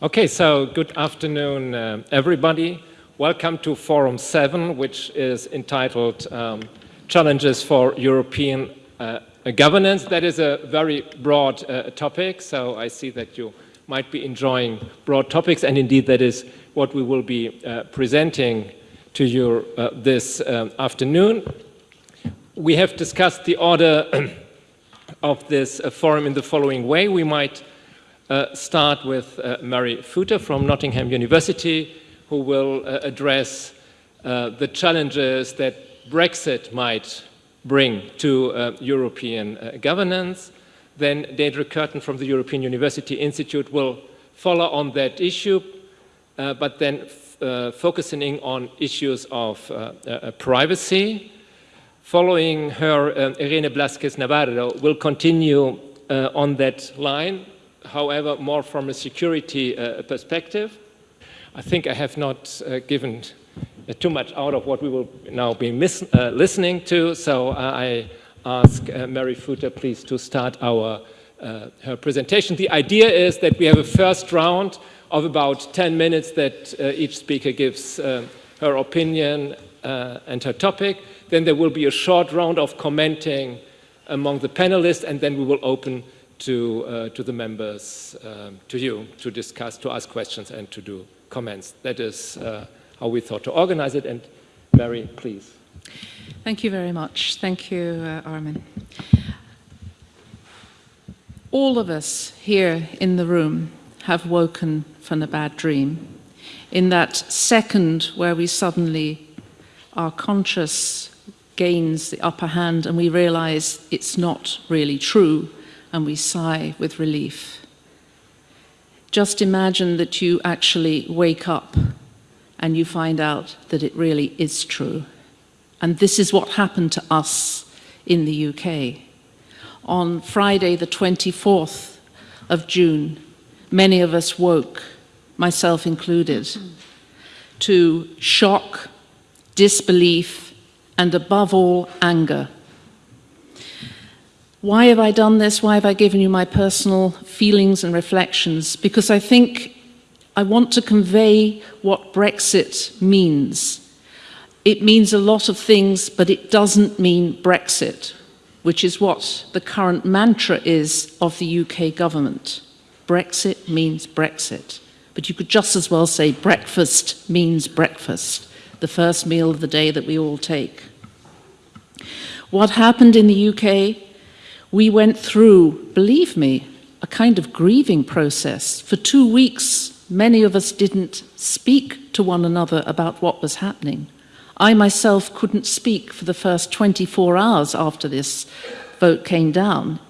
Okay, so good afternoon, uh, everybody. Welcome to Forum 7, which is entitled um, Challenges for European uh, Governance. That is a very broad uh, topic, so I see that you might be enjoying broad topics, and indeed that is what we will be uh, presenting to you uh, this um, afternoon. We have discussed the order of this uh, forum in the following way. We might uh, start with uh, Mary Footer from Nottingham University, who will uh, address uh, the challenges that Brexit might bring to uh, European governance. Then Deirdre Curtin from the European University Institute will follow on that issue, but then focusing on issues of privacy. Following her, Irene Blázquez Navarro will continue on that line however, more from a security uh, perspective. I think I have not uh, given uh, too much out of what we will now be uh, listening to, so uh, I ask uh, Mary Footer, please, to start our her presentation. The idea is that we have a first round of about 10 minutes that each speaker gives her opinion and her topic. Then there will be a short round of commenting among the panelists, and then we will open to, uh, to the members, um, to you, to discuss, to ask questions and to do comments. That is uh, how we thought to organize it. And Mary, please. Thank you very much. Thank you, uh, Armin. All of us here in the room have woken from a bad dream. In that second where we suddenly, our conscious gains the upper hand and we realize it's not really true and we sigh with relief. Just imagine that you actually wake up and you find out that it really is true. And this is what happened to us in the UK. On Friday, the 24th of June, many of us woke, myself included, to shock, disbelief, and above all, anger why have I done this? Why have I given you my personal feelings and reflections? Because I think I want to convey what Brexit means. It means a lot of things, but it doesn't mean Brexit, which is what the current mantra is of the UK government. Brexit means Brexit. But you could just as well say breakfast means breakfast, the first meal of the day that we all take. What happened in the UK we went through, believe me, a kind of grieving process. For two weeks, many of us didn't speak to one another about what was happening. I myself couldn't speak for the first 24 hours after this vote came down.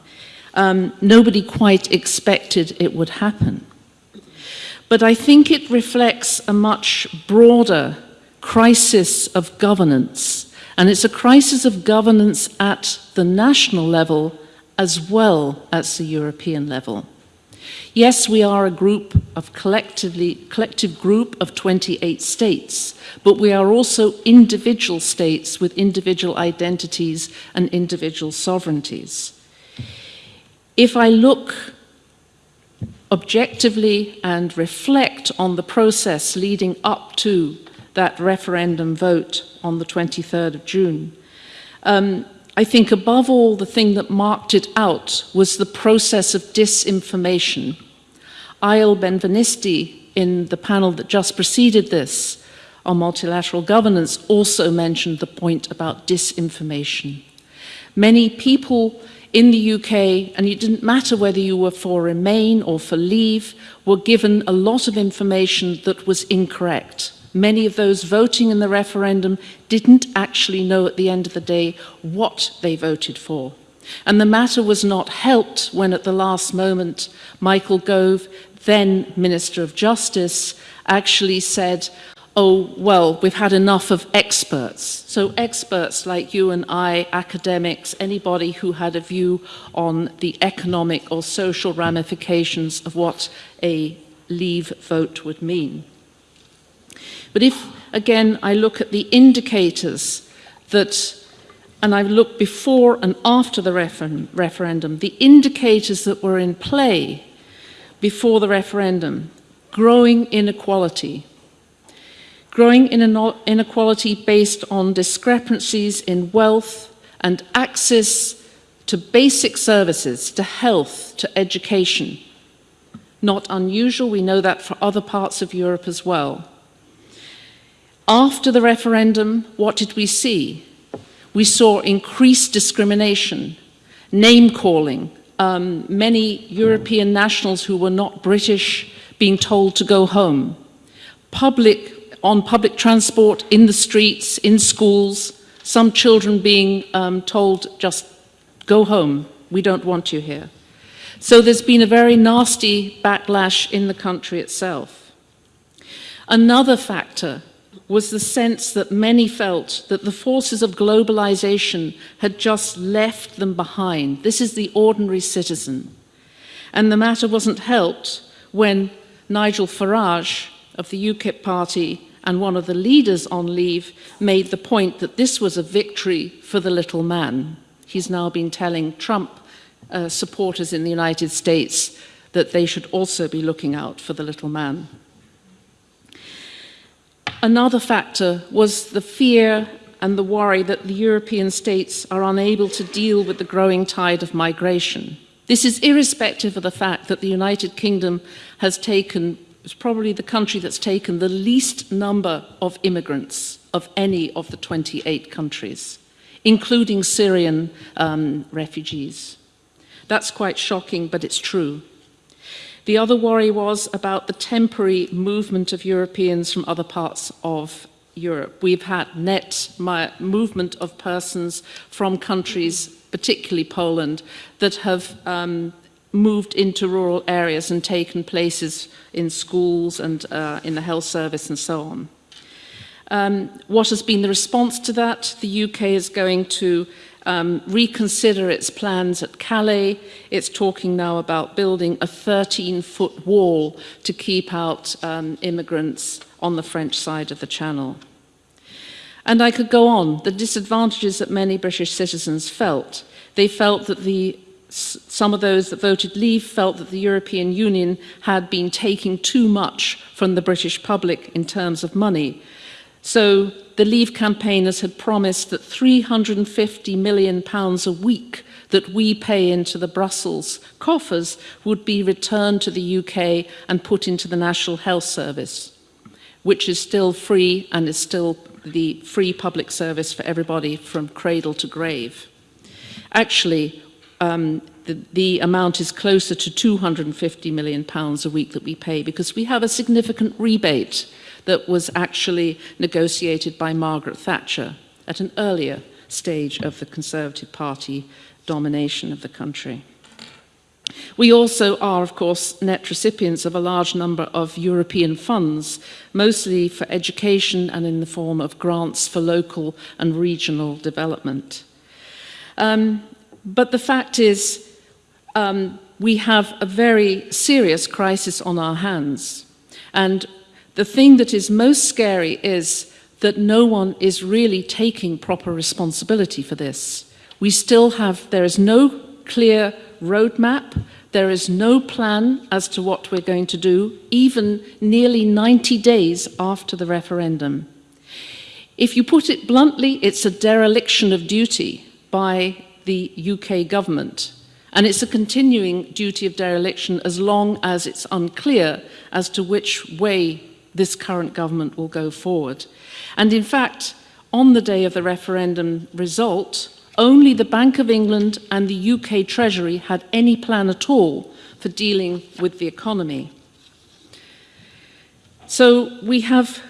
Um, nobody quite expected it would happen. But I think it reflects a much broader crisis of governance. And it's a crisis of governance at the national level as well as the European level. Yes, we are a group of collectively, collective group of 28 states, but we are also individual states with individual identities and individual sovereignties. If I look objectively and reflect on the process leading up to that referendum vote on the 23rd of June, um, I think above all, the thing that marked it out was the process of disinformation. Eyal Benvenisti, in the panel that just preceded this on multilateral governance, also mentioned the point about disinformation. Many people in the UK, and it didn't matter whether you were for Remain or for Leave, were given a lot of information that was incorrect. Many of those voting in the referendum didn't actually know at the end of the day what they voted for. And the matter was not helped when at the last moment Michael Gove, then Minister of Justice, actually said, oh, well, we've had enough of experts. So experts like you and I, academics, anybody who had a view on the economic or social ramifications of what a leave vote would mean. But if, again, I look at the indicators that, and I look before and after the refer referendum, the indicators that were in play before the referendum, growing inequality. Growing inequality based on discrepancies in wealth and access to basic services, to health, to education. Not unusual, we know that for other parts of Europe as well. After the referendum, what did we see? We saw increased discrimination, name calling, um, many European nationals who were not British being told to go home, public on public transport, in the streets, in schools, some children being um, told just go home, we don't want you here. So there's been a very nasty backlash in the country itself. Another factor was the sense that many felt that the forces of globalization had just left them behind. This is the ordinary citizen. And the matter wasn't helped when Nigel Farage of the UKIP party and one of the leaders on leave made the point that this was a victory for the little man. He's now been telling Trump uh, supporters in the United States that they should also be looking out for the little man. Another factor was the fear and the worry that the European states are unable to deal with the growing tide of migration. This is irrespective of the fact that the United Kingdom has taken, is probably the country that's taken the least number of immigrants of any of the 28 countries, including Syrian um, refugees. That's quite shocking, but it's true. The other worry was about the temporary movement of Europeans from other parts of Europe. We've had net movement of persons from countries, particularly Poland, that have um, moved into rural areas and taken places in schools and uh, in the health service and so on. Um, what has been the response to that? The UK is going to um, reconsider its plans at Calais. It's talking now about building a 13-foot wall to keep out um, immigrants on the French side of the channel. And I could go on, the disadvantages that many British citizens felt. They felt that the some of those that voted leave felt that the European Union had been taking too much from the British public in terms of money. So the Leave campaigners had promised that 350 million pounds a week that we pay into the Brussels coffers would be returned to the UK and put into the National Health Service, which is still free and is still the free public service for everybody from cradle to grave. Actually, um, the, the amount is closer to 250 million pounds a week that we pay because we have a significant rebate that was actually negotiated by Margaret Thatcher at an earlier stage of the Conservative Party domination of the country. We also are, of course, net recipients of a large number of European funds, mostly for education and in the form of grants for local and regional development. Um, but the fact is, um, we have a very serious crisis on our hands. And the thing that is most scary is that no one is really taking proper responsibility for this. We still have, there is no clear roadmap, there is no plan as to what we're going to do, even nearly 90 days after the referendum. If you put it bluntly, it's a dereliction of duty by the UK government. And it's a continuing duty of dereliction as long as it's unclear as to which way this current government will go forward. And in fact, on the day of the referendum result, only the Bank of England and the UK Treasury had any plan at all for dealing with the economy. So we have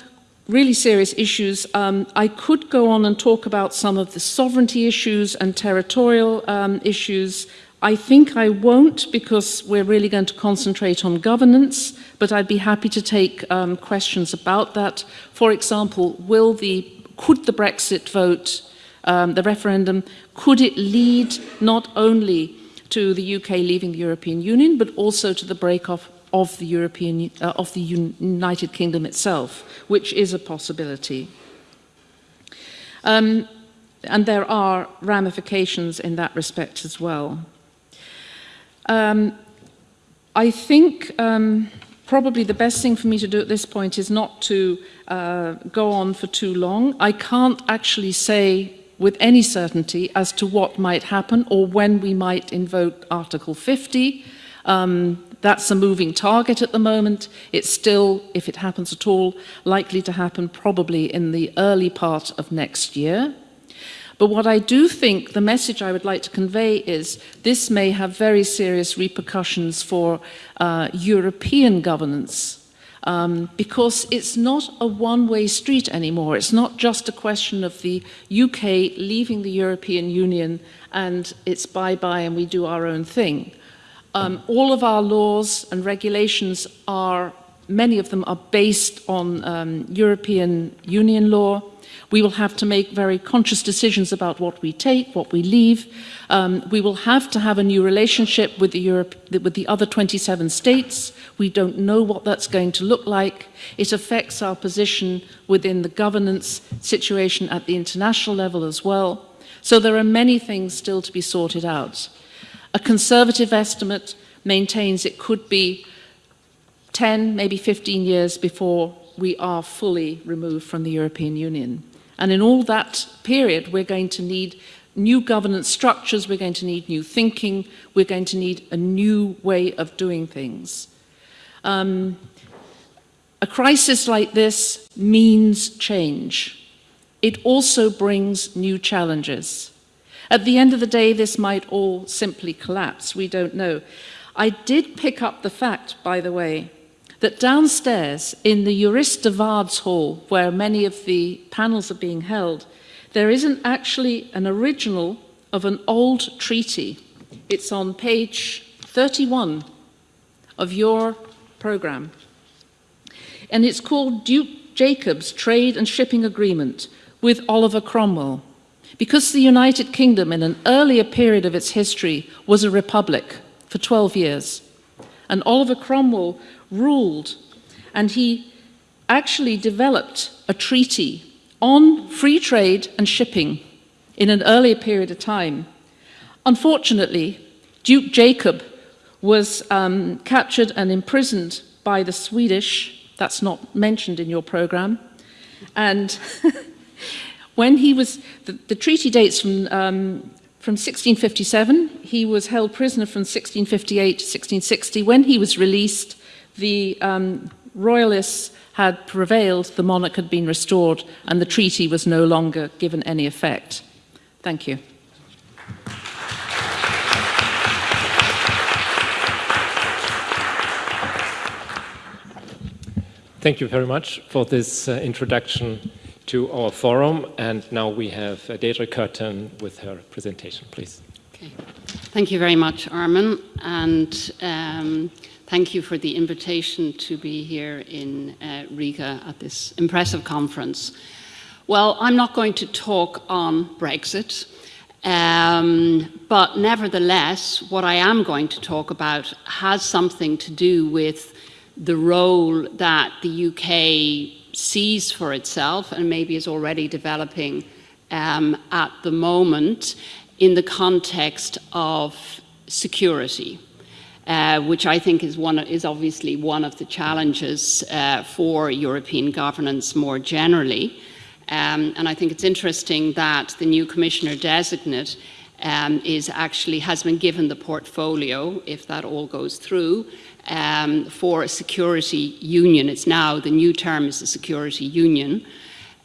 really serious issues. Um, I could go on and talk about some of the sovereignty issues and territorial um, issues I think I won't because we're really going to concentrate on governance, but I'd be happy to take um, questions about that. For example, will the, could the Brexit vote, um, the referendum, could it lead not only to the UK leaving the European Union, but also to the break-off of the European, uh, of the United Kingdom itself, which is a possibility. Um, and there are ramifications in that respect as well. Um, I think um, probably the best thing for me to do at this point is not to uh, go on for too long. I can't actually say with any certainty as to what might happen or when we might invoke Article 50. Um, that's a moving target at the moment. It's still, if it happens at all, likely to happen probably in the early part of next year. But what I do think the message I would like to convey is this may have very serious repercussions for uh, European governance um, because it's not a one-way street anymore. It's not just a question of the UK leaving the European Union and it's bye-bye and we do our own thing. Um, all of our laws and regulations are, many of them are based on um, European Union law. We will have to make very conscious decisions about what we take, what we leave. Um, we will have to have a new relationship with the, Europe, with the other 27 states. We don't know what that's going to look like. It affects our position within the governance situation at the international level as well. So there are many things still to be sorted out. A conservative estimate maintains it could be 10, maybe 15 years before we are fully removed from the European Union. And in all that period, we're going to need new governance structures, we're going to need new thinking, we're going to need a new way of doing things. Um, a crisis like this means change. It also brings new challenges. At the end of the day, this might all simply collapse. We don't know. I did pick up the fact, by the way, that downstairs in the Jurist de Waards hall, where many of the panels are being held, there isn't actually an original of an old treaty. It's on page 31 of your program. And it's called Duke Jacob's Trade and Shipping Agreement with Oliver Cromwell. Because the United Kingdom in an earlier period of its history was a republic for 12 years, and Oliver Cromwell ruled and he actually developed a treaty on free trade and shipping in an earlier period of time. Unfortunately, Duke Jacob was um, captured and imprisoned by the Swedish, that's not mentioned in your program, and When he was, the, the treaty dates from, um, from 1657, he was held prisoner from 1658 to 1660. When he was released, the um, royalists had prevailed, the monarch had been restored, and the treaty was no longer given any effect. Thank you. Thank you very much for this uh, introduction to our forum. And now we have uh, Deirdre Curtin with her presentation, please. Okay. Thank you very much, Armin. And um, thank you for the invitation to be here in uh, Riga at this impressive conference. Well, I'm not going to talk on Brexit, um, but nevertheless, what I am going to talk about has something to do with the role that the UK sees for itself and maybe is already developing um, at the moment in the context of security. Uh, which I think is, one, is obviously one of the challenges uh, for European governance more generally. Um, and I think it's interesting that the new commissioner designate um, is actually has been given the portfolio, if that all goes through, um, for a security union. It's now, the new term is a security union.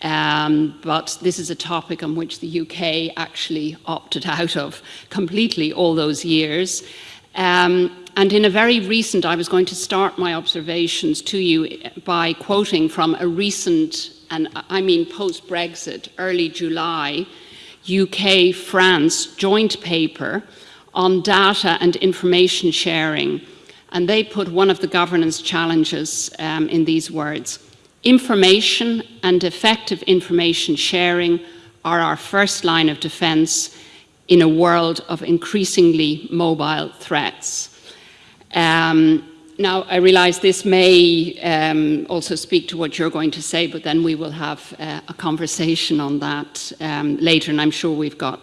Um, but this is a topic on which the UK actually opted out of completely all those years. Um, and in a very recent, I was going to start my observations to you by quoting from a recent, and I mean post-Brexit, early July, UK-France joint paper on data and information sharing and they put one of the governance challenges um, in these words. Information and effective information sharing are our first line of defense in a world of increasingly mobile threats. Um, now, I realize this may um, also speak to what you're going to say, but then we will have uh, a conversation on that um, later, and I'm sure we've got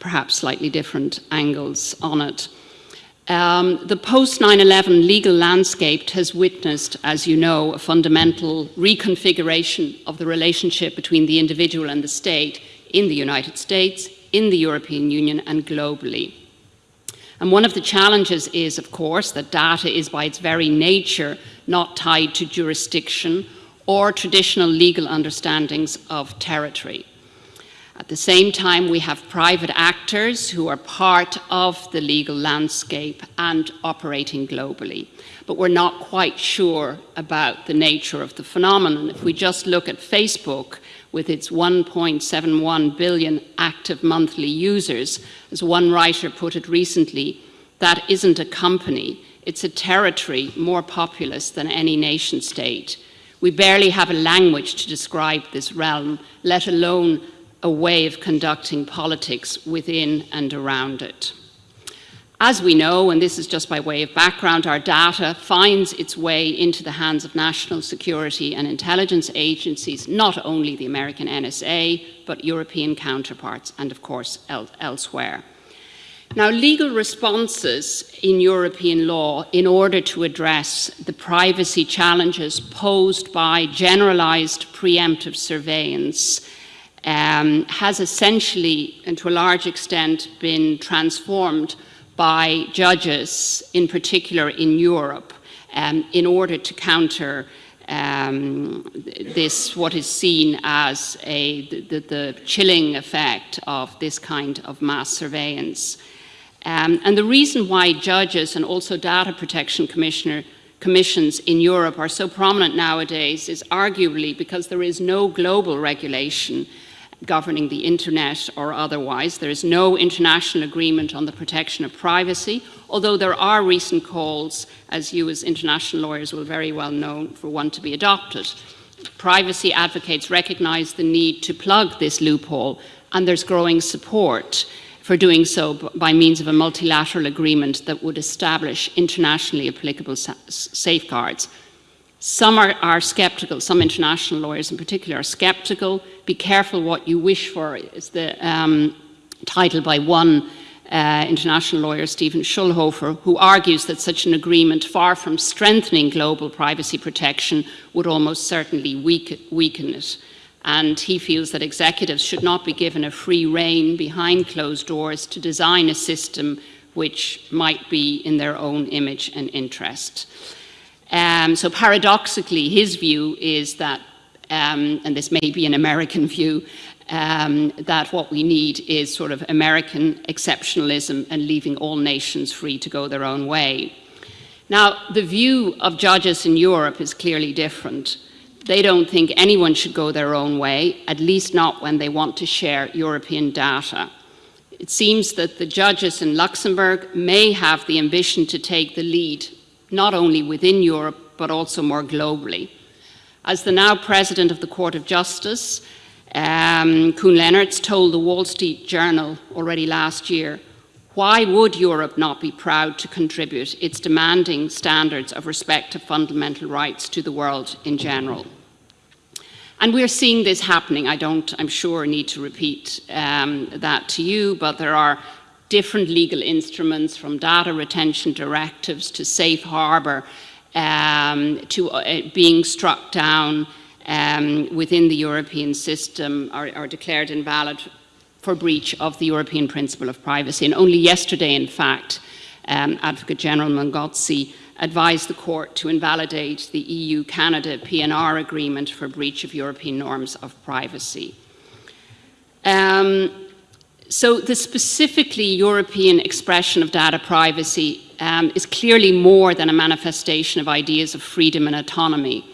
perhaps slightly different angles on it. Um, the post 9 11 legal landscape has witnessed, as you know, a fundamental reconfiguration of the relationship between the individual and the state in the United States, in the European Union, and globally. And one of the challenges is, of course, that data is by its very nature not tied to jurisdiction or traditional legal understandings of territory. At the same time, we have private actors who are part of the legal landscape and operating globally. But we're not quite sure about the nature of the phenomenon. If we just look at Facebook, with its 1.71 billion active monthly users, as one writer put it recently, that isn't a company, it's a territory more populous than any nation state. We barely have a language to describe this realm, let alone a way of conducting politics within and around it. As we know, and this is just by way of background, our data finds its way into the hands of national security and intelligence agencies, not only the American NSA, but European counterparts and, of course, el elsewhere. Now, legal responses in European law in order to address the privacy challenges posed by generalized preemptive surveillance um, has essentially, and to a large extent, been transformed by judges, in particular in Europe, um, in order to counter um, this, what is seen as a, the, the, chilling effect of this kind of mass surveillance. Um, and the reason why judges and also data protection commissioner commissions in Europe are so prominent nowadays is arguably because there is no global regulation governing the internet or otherwise. There is no international agreement on the protection of privacy, although there are recent calls, as you as international lawyers will very well know, for one to be adopted. Privacy advocates recognize the need to plug this loophole, and there's growing support for doing so by means of a multilateral agreement that would establish internationally applicable safeguards. Some are, are, skeptical, some international lawyers in particular are skeptical. Be careful what you wish for is the um, title by one uh, international lawyer, Stephen Schulhofer, who argues that such an agreement, far from strengthening global privacy protection, would almost certainly weaken, weaken it. And he feels that executives should not be given a free rein behind closed doors to design a system which might be in their own image and interest. Um, so paradoxically, his view is that, um, and this may be an American view, um, that what we need is sort of American exceptionalism and leaving all nations free to go their own way. Now, the view of judges in Europe is clearly different. They don't think anyone should go their own way, at least not when they want to share European data. It seems that the judges in Luxembourg may have the ambition to take the lead not only within Europe, but also more globally. As the now president of the Court of Justice, um, Koen Lenaerts told the Wall Street Journal already last year, why would Europe not be proud to contribute its demanding standards of respect to fundamental rights to the world in general? And we're seeing this happening. I don't, I'm sure, need to repeat um, that to you, but there are different legal instruments from data retention directives to safe harbor um, to uh, being struck down um, within the European system are, are declared invalid for breach of the European principle of privacy. And only yesterday, in fact, um, Advocate General Mengozzi advised the court to invalidate the EU-Canada PNR agreement for breach of European norms of privacy. Um, so the specifically European expression of data privacy um, is clearly more than a manifestation of ideas of freedom and autonomy.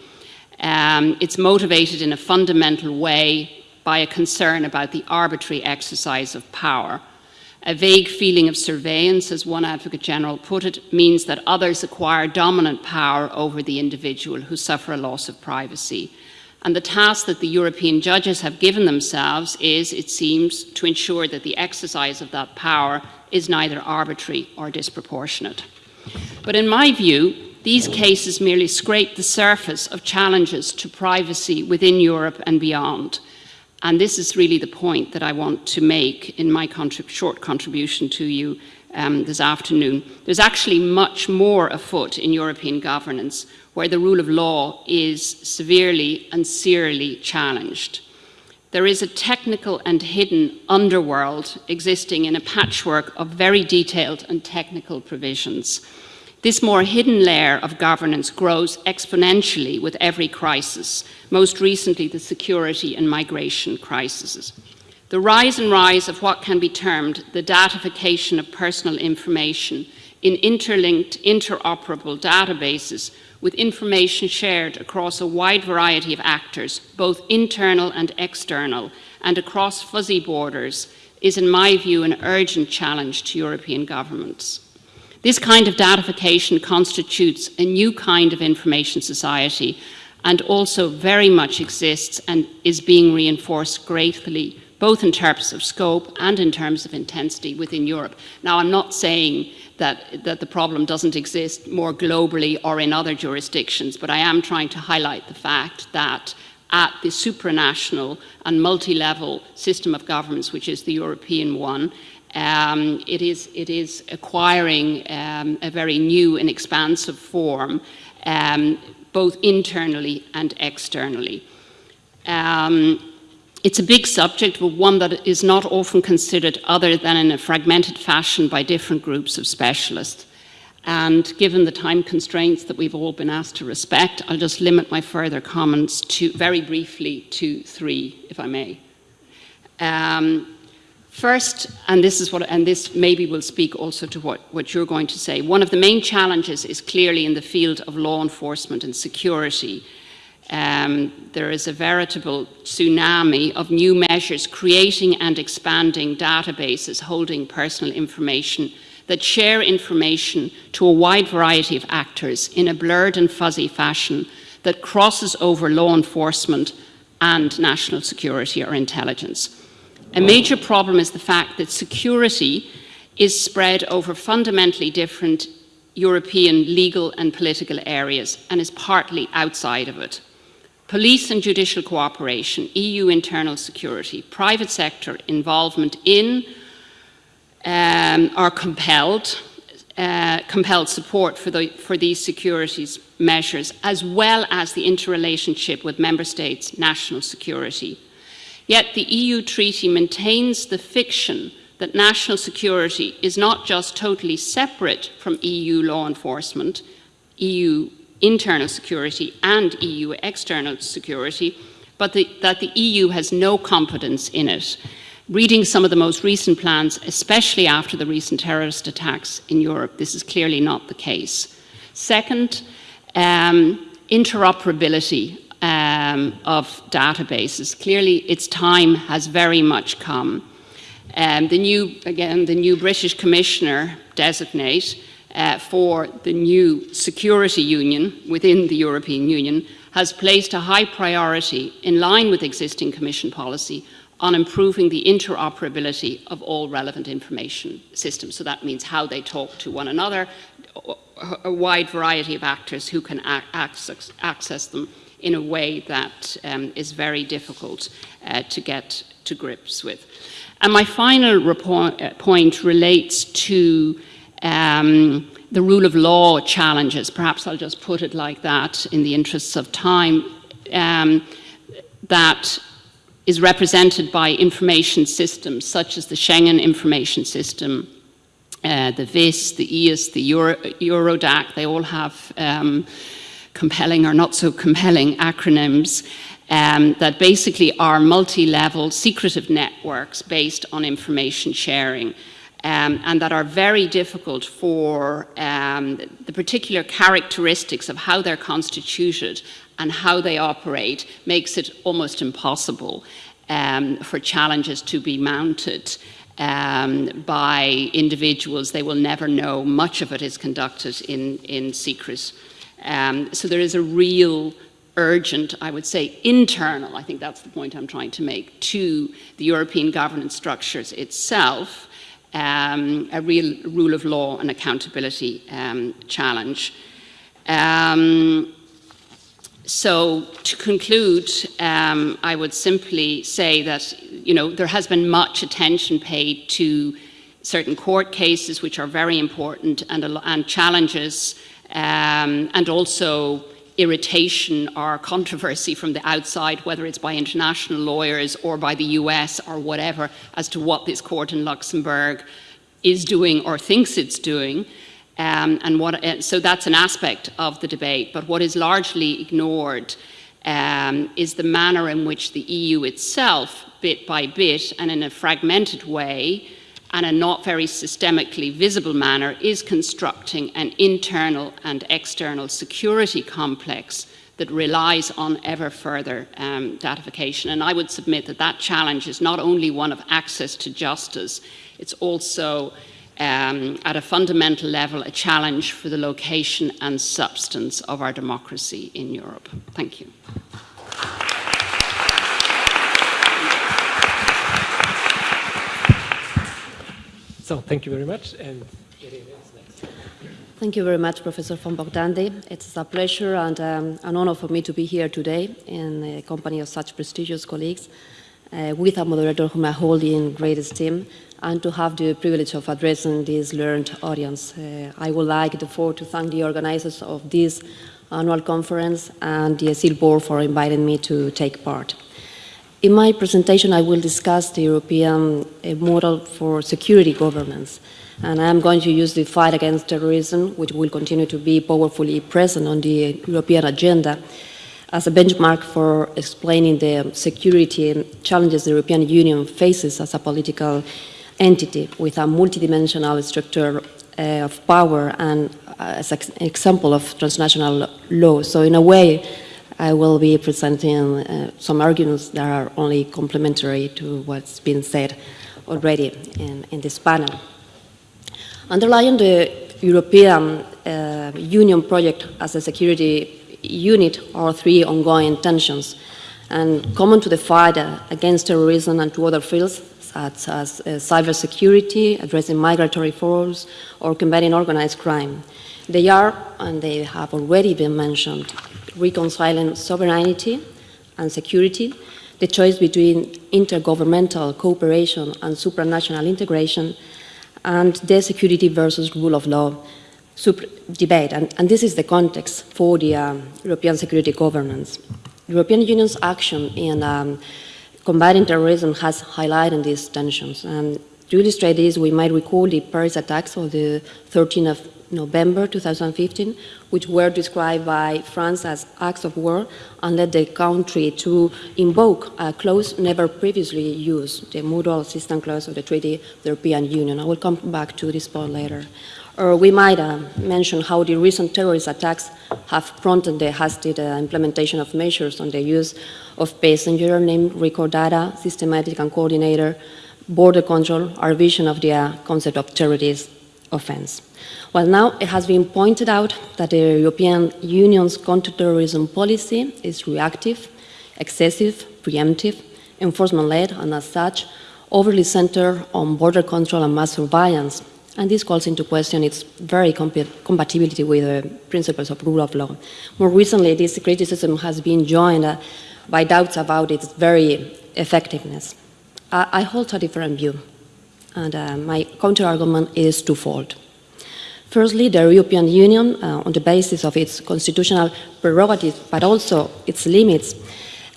Um, it's motivated in a fundamental way by a concern about the arbitrary exercise of power. A vague feeling of surveillance, as one advocate general put it, means that others acquire dominant power over the individual who suffer a loss of privacy. And the task that the European judges have given themselves is, it seems, to ensure that the exercise of that power is neither arbitrary or disproportionate. But in my view, these cases merely scrape the surface of challenges to privacy within Europe and beyond. And this is really the point that I want to make in my contrib short contribution to you um, this afternoon. There's actually much more afoot in European governance where the rule of law is severely and serially challenged. There is a technical and hidden underworld existing in a patchwork of very detailed and technical provisions. This more hidden layer of governance grows exponentially with every crisis, most recently the security and migration crises. The rise and rise of what can be termed the datification of personal information in interlinked, interoperable databases with information shared across a wide variety of actors, both internal and external, and across fuzzy borders, is in my view an urgent challenge to European governments. This kind of datification constitutes a new kind of information society and also very much exists and is being reinforced greatly both in terms of scope and in terms of intensity within Europe. Now, I'm not saying that, that the problem doesn't exist more globally or in other jurisdictions, but I am trying to highlight the fact that at the supranational and multi-level system of governments, which is the European one, um, it, is, it is acquiring um, a very new and expansive form, um, both internally and externally. Um, it's a big subject, but one that is not often considered other than in a fragmented fashion by different groups of specialists. And given the time constraints that we've all been asked to respect, I'll just limit my further comments to very briefly to three, if I may. Um, first, and this is what, and this maybe will speak also to what, what you're going to say, one of the main challenges is clearly in the field of law enforcement and security um, there is a veritable tsunami of new measures creating and expanding databases holding personal information that share information to a wide variety of actors in a blurred and fuzzy fashion that crosses over law enforcement and national security or intelligence. A major problem is the fact that security is spread over fundamentally different European legal and political areas and is partly outside of it. Police and judicial cooperation, EU internal security, private sector involvement in um, are compelled, uh, compelled support for, the, for these securities measures, as well as the interrelationship with member states' national security. Yet the EU treaty maintains the fiction that national security is not just totally separate from EU law enforcement, EU internal security and EU external security, but the, that the EU has no competence in it. Reading some of the most recent plans, especially after the recent terrorist attacks in Europe, this is clearly not the case. Second, um, interoperability um, of databases. Clearly, its time has very much come. Um, the new, again, the new British Commissioner designate uh, for the new security union within the European Union has placed a high priority in line with existing Commission policy on improving the interoperability of all relevant information systems. So that means how they talk to one another, a wide variety of actors who can access, access them in a way that um, is very difficult uh, to get to grips with. And my final uh, point relates to um, the rule of law challenges, perhaps I'll just put it like that in the interests of time, um, that is represented by information systems such as the Schengen Information System, uh, the VIS, the EIS, the Euro Eurodac, they all have um, compelling or not so compelling acronyms um, that basically are multi-level secretive networks based on information sharing um, and that are very difficult for um, the particular characteristics of how they're constituted and how they operate makes it almost impossible um, for challenges to be mounted um, by individuals. They will never know. Much of it is conducted in, in secret. Um, so there is a real urgent, I would say, internal, I think that's the point I'm trying to make, to the European governance structures itself, um, a real rule of law and accountability um, challenge. Um, so to conclude, um, I would simply say that you know there has been much attention paid to certain court cases which are very important and, and challenges um, and also irritation or controversy from the outside, whether it's by international lawyers or by the US or whatever, as to what this court in Luxembourg is doing or thinks it's doing. Um, and what, uh, so that's an aspect of the debate. But what is largely ignored um, is the manner in which the EU itself, bit by bit and in a fragmented way, and a not very systemically visible manner, is constructing an internal and external security complex that relies on ever further um, datification. And I would submit that that challenge is not only one of access to justice, it's also um, at a fundamental level a challenge for the location and substance of our democracy in Europe. Thank you. So thank you very much. And Thank you very much, Professor von Bogdandy. It's a pleasure and um, an honor for me to be here today in the company of such prestigious colleagues uh, with a moderator whom I hold in great esteem and to have the privilege of addressing this learned audience. Uh, I would like, therefore, to thank the organizers of this annual conference and the ESIL board for inviting me to take part. In my presentation, I will discuss the European uh, model for security governance. And I'm going to use the fight against terrorism, which will continue to be powerfully present on the European agenda, as a benchmark for explaining the security challenges the European Union faces as a political entity with a multidimensional structure uh, of power and uh, as an example of transnational law. So in a way, I will be presenting uh, some arguments that are only complementary to what's been said already in, in this panel. Underlying the European uh, Union project as a security unit are three ongoing tensions, and common to the fight uh, against terrorism and to other fields such as uh, cybersecurity, addressing migratory flows, or combating organized crime. They are, and they have already been mentioned, reconciling sovereignty and security, the choice between intergovernmental cooperation and supranational integration, and the security versus rule of law debate. And, and, this is the context for the um, European security governance. The European Union's action in um, combating terrorism has highlighted these tensions. And to illustrate this, we might recall the Paris attacks of the 13th of November 2015, which were described by France as acts of war and led the country to invoke a clause never previously used, the mutual assistance clause of the Treaty of the European Union. I will come back to this point later. Or we might uh, mention how the recent terrorist attacks have prompted the hasty uh, implementation of measures on the use of passenger name record data, systematic and coordinator, border control, our vision of the uh, concept of terrorist offense. Well, now it has been pointed out that the European Union's counterterrorism policy is reactive, excessive, preemptive, enforcement-led, and as such, overly centered on border control and mass surveillance. And this calls into question its very compatibility with the principles of rule of law. More recently, this criticism has been joined uh, by doubts about its very effectiveness. I, I hold a different view, and uh, my counter-argument is twofold. Firstly, the European Union, uh, on the basis of its constitutional prerogatives, but also its limits,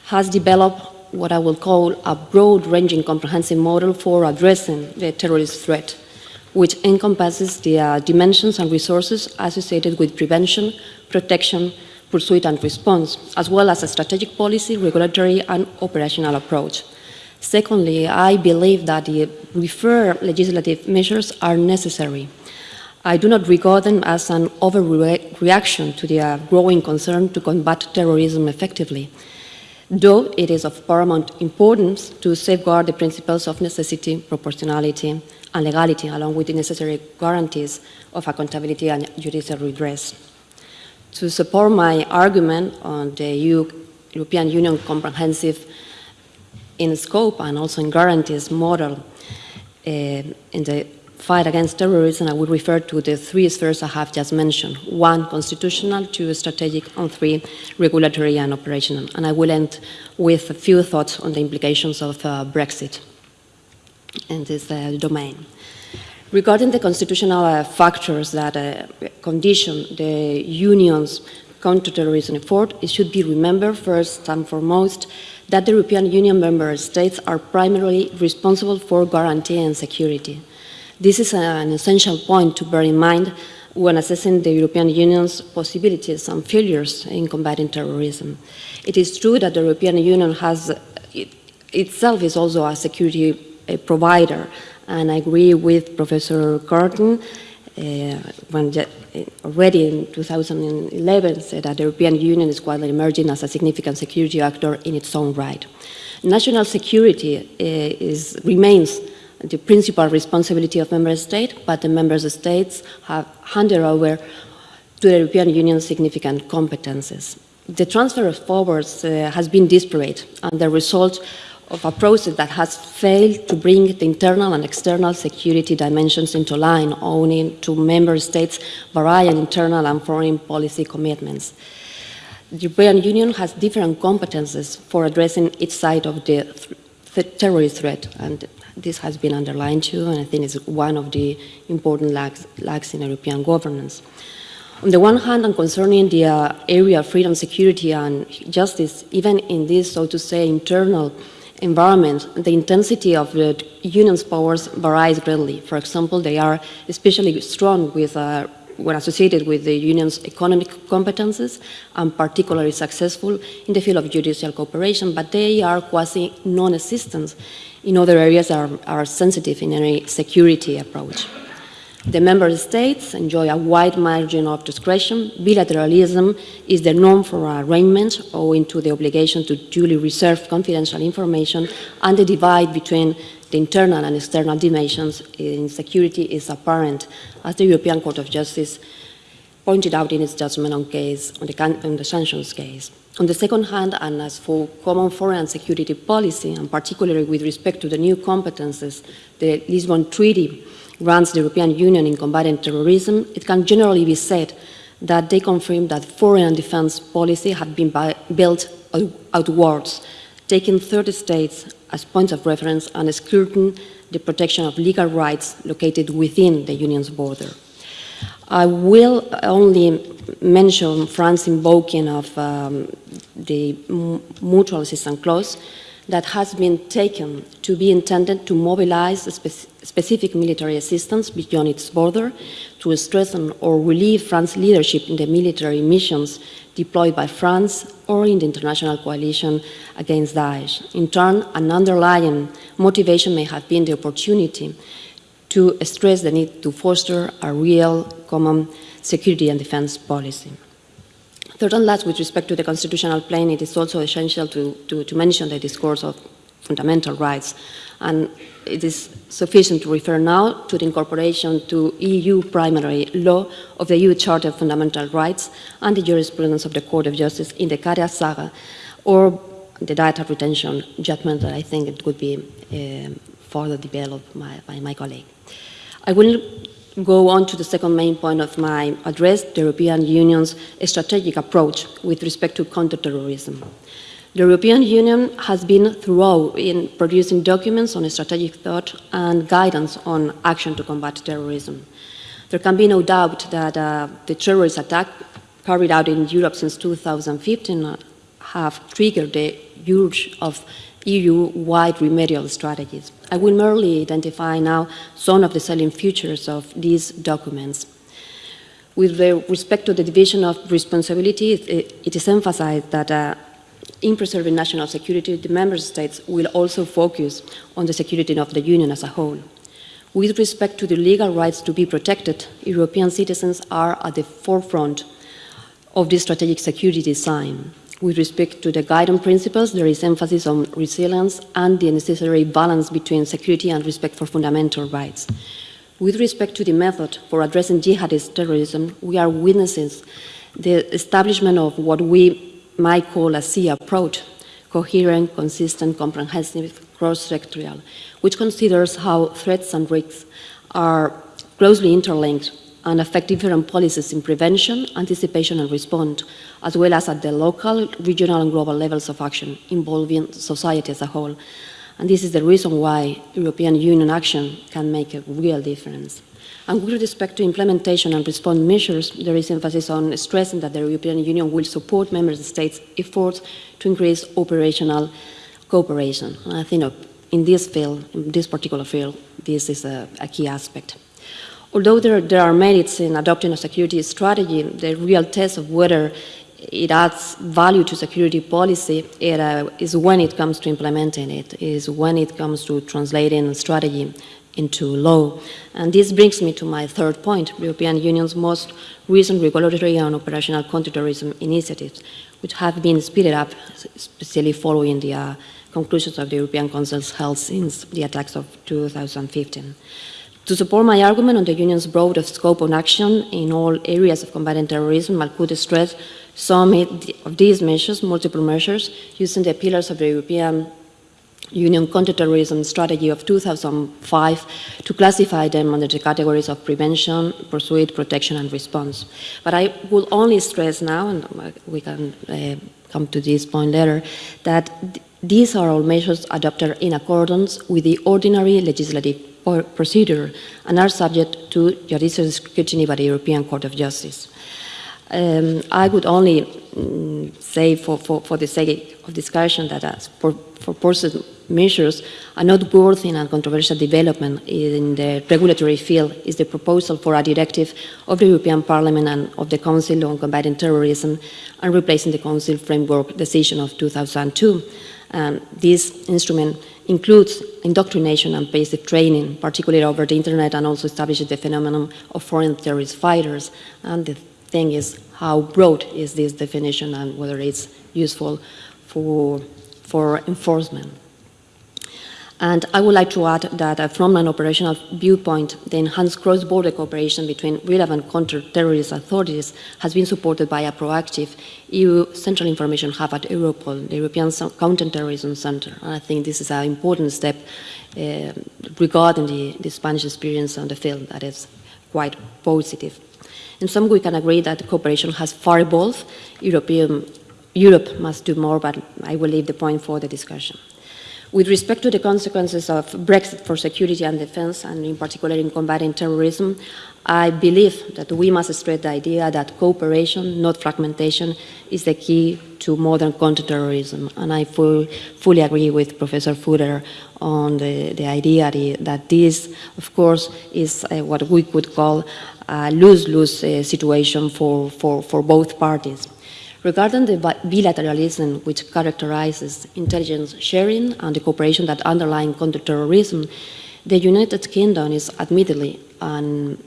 has developed what I will call a broad-ranging comprehensive model for addressing the terrorist threat, which encompasses the uh, dimensions and resources associated with prevention, protection, pursuit and response, as well as a strategic policy, regulatory and operational approach. Secondly, I believe that the referred legislative measures are necessary I do not regard them as an overreaction to the uh, growing concern to combat terrorism effectively, though it is of paramount importance to safeguard the principles of necessity, proportionality, and legality, along with the necessary guarantees of accountability and judicial redress. To support my argument on the EU, European Union comprehensive in scope and also in guarantees model uh, in the fight against terrorism, I would refer to the three spheres I have just mentioned. One, constitutional, two, strategic, and three, regulatory and operational. And I will end with a few thoughts on the implications of uh, Brexit in this uh, domain. Regarding the constitutional uh, factors that uh, condition the Union's counterterrorism effort, it should be remembered first and foremost that the European Union member states are primarily responsible for guaranteeing security. This is an essential point to bear in mind when assessing the European Union's possibilities and failures in combating terrorism. It is true that the European Union has it, itself is also a security provider, and I agree with Professor Carton uh, when already in 2011 said that the European Union is quietly emerging as a significant security actor in its own right. National security uh, is, remains the principal responsibility of member states, but the member states have handed over to the European Union significant competences. The transfer of powers uh, has been disparate, and the result of a process that has failed to bring the internal and external security dimensions into line, owing to member states' varying internal and foreign policy commitments. The European Union has different competences for addressing each side of the th terrorist threat, and this has been underlined too, and I think it's one of the important lacks, lacks in European governance. On the one hand, and concerning the uh, area of freedom, security, and justice, even in this, so to say, internal environment, the intensity of the union's powers varies greatly. For example, they are especially strong with, uh, when associated with the union's economic competences and particularly successful in the field of judicial cooperation, but they are quasi non-existent in other areas are, are sensitive in any security approach. The member states enjoy a wide margin of discretion. Bilateralism is the norm for arrangements owing to the obligation to duly reserve confidential information and the divide between the internal and external dimensions in security is apparent, as the European Court of Justice pointed out in its judgment on, on, the, on the sanctions case. On the second hand, and as for common foreign security policy, and particularly with respect to the new competences the Lisbon Treaty grants the European Union in combating terrorism, it can generally be said that they confirm that foreign defense policy had been built outwards, taking 30 states as points of reference and excluding the protection of legal rights located within the Union's border. I will only mention France's invoking of um, the mutual assistance clause that has been taken to be intended to mobilize spe specific military assistance beyond its border to strengthen or relieve France's leadership in the military missions deployed by France or in the international coalition against Daesh. In turn, an underlying motivation may have been the opportunity to stress the need to foster a real common security and defense policy. Third and last, with respect to the constitutional plane, it is also essential to, to, to mention the discourse of fundamental rights. And it is sufficient to refer now to the incorporation to EU primary law of the EU Charter of Fundamental Rights and the jurisprudence of the Court of Justice in the Kadi saga, or the data retention judgment that I think it could be uh, further developed by, by my colleague. I will go on to the second main point of my address, the European Union's strategic approach with respect to counterterrorism. The European Union has been thorough in producing documents on strategic thought and guidance on action to combat terrorism. There can be no doubt that uh, the terrorist attack carried out in Europe since 2015 have triggered the urge of EU-wide remedial strategies. I will merely identify now some of the selling features of these documents. With respect to the division of responsibility, it is emphasized that uh, in preserving national security, the member states will also focus on the security of the Union as a whole. With respect to the legal rights to be protected, European citizens are at the forefront of this strategic security design. With respect to the guiding principles, there is emphasis on resilience and the necessary balance between security and respect for fundamental rights. With respect to the method for addressing jihadist terrorism, we are witnessing the establishment of what we might call a a C approach, coherent, consistent, comprehensive, cross-sectorial, which considers how threats and risks are closely interlinked and affect different policies in prevention, anticipation and response, as well as at the local, regional and global levels of action involving society as a whole. And this is the reason why European Union action can make a real difference. And with respect to implementation and response measures, there is emphasis on stressing that the European Union will support member states' efforts to increase operational cooperation. And I think in this field, in this particular field, this is a, a key aspect. Although there, there are merits in adopting a security strategy, the real test of whether it adds value to security policy it, uh, is when it comes to implementing it, is when it comes to translating strategy into law. And this brings me to my third point, the European Union's most recent regulatory and operational counterterrorism initiatives, which have been speeded up, especially following the uh, conclusions of the European Council's held since the attacks of 2015. To support my argument on the Union's broad scope of action in all areas of combating terrorism, I could stress some of these measures, multiple measures, using the pillars of the European Union counterterrorism strategy of 2005 to classify them under the categories of prevention, pursuit, protection, and response. But I will only stress now, and we can uh, come to this point later, that these are all measures adopted in accordance with the ordinary legislative procedure and are subject to judicial scrutiny by the European Court of Justice. Um, I would only um, say for, for, for, the sake of discussion that as for, for pursuit measures, a noteworthy and controversial development in the regulatory field is the proposal for a directive of the European Parliament and of the Council on combating terrorism and replacing the Council framework decision of 2002. Um, this instrument includes indoctrination and basic training, particularly over the internet, and also establishes the phenomenon of foreign terrorist fighters. And the thing is, how broad is this definition and whether it's useful for, for enforcement. And I would like to add that from an operational viewpoint, the enhanced cross-border cooperation between relevant counter-terrorist authorities has been supported by a proactive EU Central Information Hub at Europol, the European Counter-Terrorism Center. And I think this is an important step uh, regarding the, the Spanish experience on the field that is quite positive. In some, we can agree that cooperation has far evolved. European, Europe must do more, but I will leave the point for the discussion. With respect to the consequences of Brexit for security and defense, and in particular in combating terrorism, I believe that we must stress the idea that cooperation, not fragmentation, is the key to modern counterterrorism. And I full, fully agree with Professor Footer on the, the idea that this, of course, is uh, what we could call a lose-lose uh, situation for, for, for both parties. Regarding the bilateralism which characterizes intelligence sharing and the cooperation that underline counterterrorism, the United Kingdom is admittedly an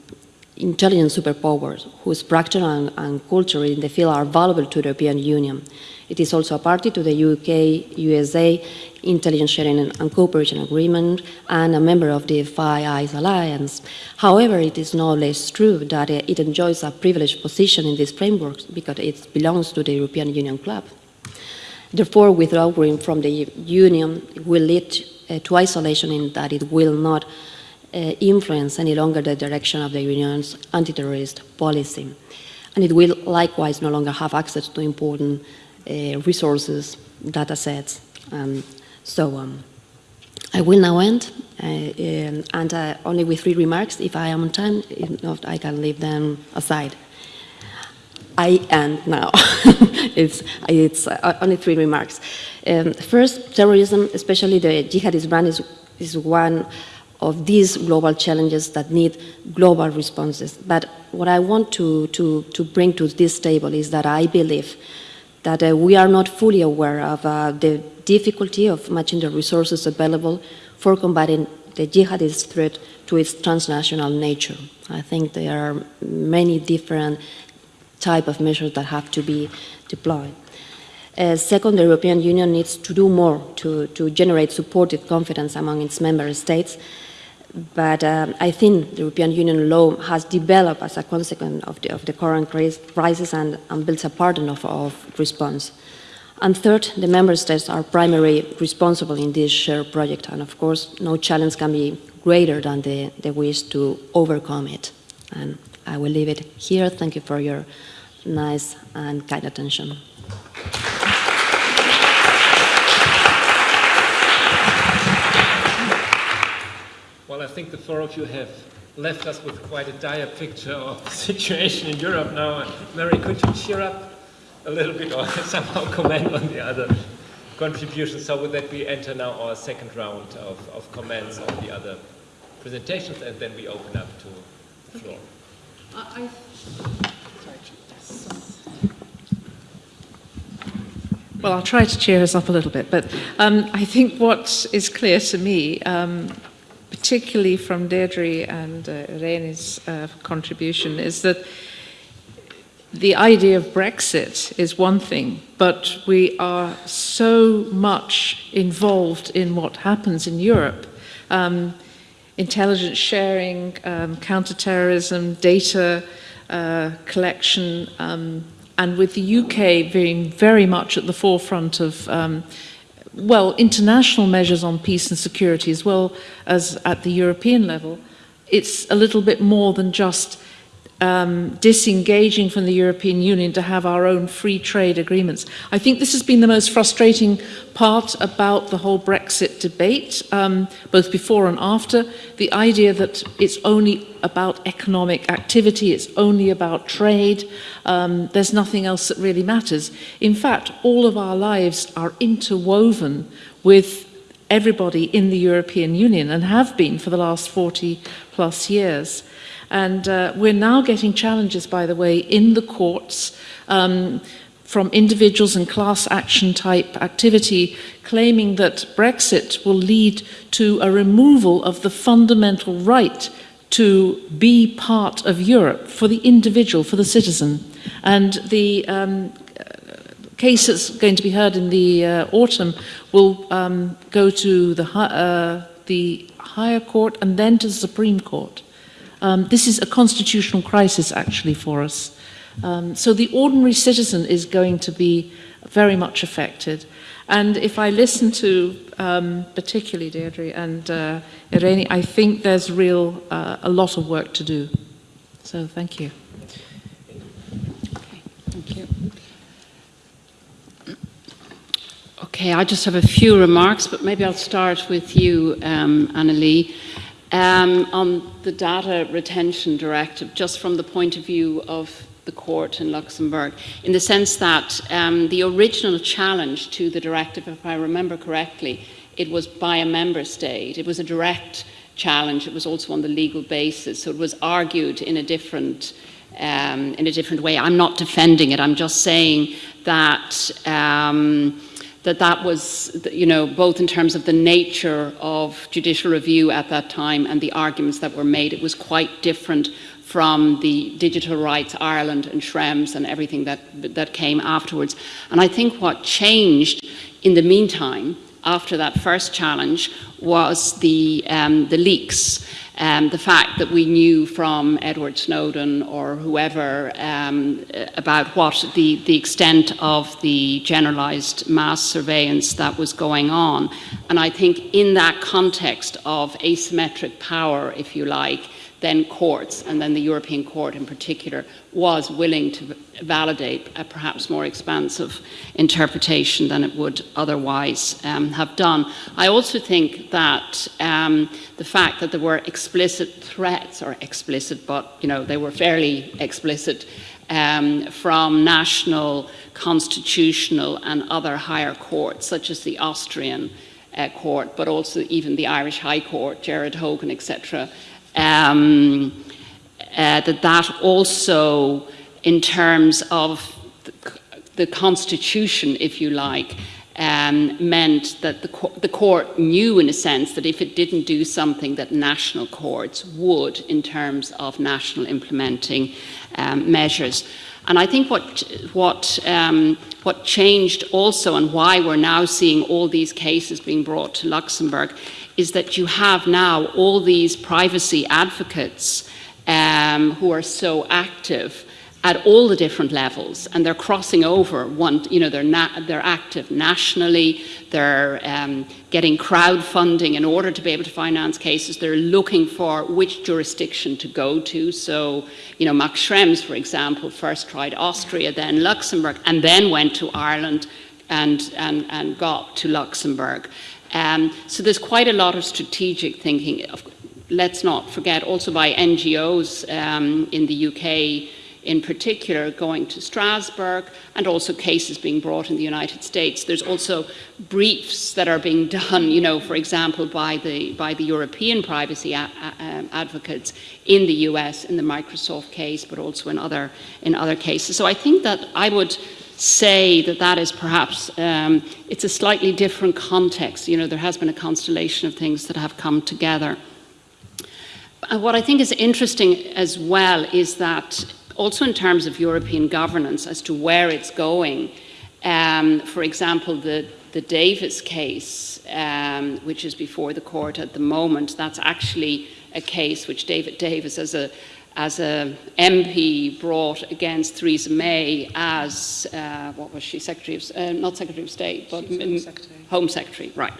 intelligence superpower whose practice and, and culture in the field are valuable to the European Union. It is also a party to the UK-USA Intelligence Sharing and Cooperation Agreement and a member of the Five Eyes Alliance. However, it is no less true that it enjoys a privileged position in this framework because it belongs to the European Union Club. Therefore, withdrawing from the Union will lead uh, to isolation in that it will not uh, influence any longer the direction of the Union's anti-terrorist policy. And it will likewise no longer have access to important uh, resources, data sets, and so on. I will now end, uh, um, and uh, only with three remarks. If I am on time, if not, I can leave them aside. I end now. it's it's uh, only three remarks. Um, first, terrorism, especially the jihadist brand, is, is one of these global challenges that need global responses. But what I want to, to, to bring to this table is that I believe that uh, we are not fully aware of uh, the difficulty of matching the resources available for combating the jihadist threat to its transnational nature. I think there are many different type of measures that have to be deployed. Uh, second, the European Union needs to do more to, to generate supportive confidence among its member states but um, I think the European Union law has developed as a consequence of the, of the current crisis and, and, builds a pattern of, of, response. And third, the member states are primarily responsible in this shared project, and of course, no challenge can be greater than the, the wish to overcome it. And I will leave it here. Thank you for your nice and kind attention. Think the four of you have left us with quite a dire picture of the situation in Europe now. Mary, could you cheer up a little bit or somehow comment on the other contributions? So would that, we enter now our second round of, of comments on the other presentations, and then we open up to the floor. I, well, I'll try to cheer us up a little bit, but um, I think what is clear to me, um, particularly from Deirdre and uh, Irene's uh, contribution, is that the idea of Brexit is one thing, but we are so much involved in what happens in Europe. Um, intelligence sharing, um, counterterrorism, data uh, collection, um, and with the UK being very much at the forefront of, um, well, international measures on peace and security as well as at the European level, it's a little bit more than just um, disengaging from the European Union to have our own free trade agreements. I think this has been the most frustrating part about the whole Brexit debate, um, both before and after, the idea that it's only about economic activity, it's only about trade, um, there's nothing else that really matters. In fact, all of our lives are interwoven with everybody in the European Union and have been for the last 40 plus years. And uh, we're now getting challenges, by the way, in the courts um, from individuals and class action type activity claiming that Brexit will lead to a removal of the fundamental right to be part of Europe for the individual, for the citizen. And the um, case that's going to be heard in the uh, autumn will um, go to the, uh, the higher court and then to the Supreme Court. Um, this is a constitutional crisis actually for us. Um, so the ordinary citizen is going to be very much affected. And if I listen to um, particularly Deirdre and uh, Irene, I think there's real uh, a lot of work to do. So thank you. Okay, thank you. Okay, I just have a few remarks, but maybe I'll start with you, um, Annalie. Um, on the data retention directive, just from the point of view of the court in Luxembourg, in the sense that um, the original challenge to the directive, if I remember correctly, it was by a member state. It was a direct challenge. It was also on the legal basis. So it was argued in a different um, in a different way. I'm not defending it. I'm just saying that. Um, that that was, you know, both in terms of the nature of judicial review at that time and the arguments that were made, it was quite different from the Digital Rights Ireland and Schrems and everything that, that came afterwards. And I think what changed in the meantime, after that first challenge, was the, um, the leaks um, the fact that we knew from Edward Snowden or whoever um, about what the, the extent of the generalized mass surveillance that was going on. And I think in that context of asymmetric power, if you like, then courts, and then the European Court in particular, was willing to validate a perhaps more expansive interpretation than it would otherwise um, have done. I also think that um, the fact that there were explicit threats, or explicit, but you know they were fairly explicit, um, from national, constitutional, and other higher courts, such as the Austrian uh, court, but also even the Irish High Court, Gerard Hogan, etc um, uh, that that also, in terms of the, constitution, if you like, um, meant that the, the, court knew, in a sense, that if it didn't do something, that national courts would, in terms of national implementing um, measures. And I think what what um, what changed also, and why we're now seeing all these cases being brought to Luxembourg, is that you have now all these privacy advocates um, who are so active at all the different levels, and they're crossing over. One, you know, they're they're active nationally. They're um, getting crowdfunding in order to be able to finance cases. They're looking for which jurisdiction to go to. So, you know, Max Schrems, for example, first tried Austria, then Luxembourg, and then went to Ireland and and and got to Luxembourg. Um, so there's quite a lot of strategic thinking. let's not forget, also by NGOs um, in the UK in particular going to Strasbourg and also cases being brought in the United States. There's also briefs that are being done, you know, for example, by the, by the European privacy um, advocates in the US in the Microsoft case, but also in other, in other cases. So I think that I would say that that is perhaps, um, it's a slightly different context. You know, there has been a constellation of things that have come together. And what I think is interesting as well is that also in terms of European governance as to where it's going. Um, for example, the, the Davis case, um, which is before the court at the moment, that's actually a case which David Davis, as a as a MP, brought against Theresa May as uh, what was she, Secretary of uh, not Secretary of State, but Home Secretary. Home Secretary, right?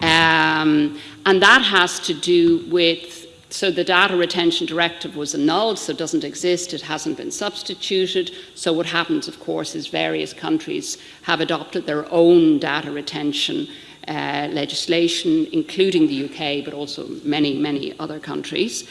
Um, and that has to do with so the data retention directive was annulled, so it doesn't exist, it hasn't been substituted. So what happens, of course, is various countries have adopted their own data retention uh, legislation, including the UK, but also many, many other countries.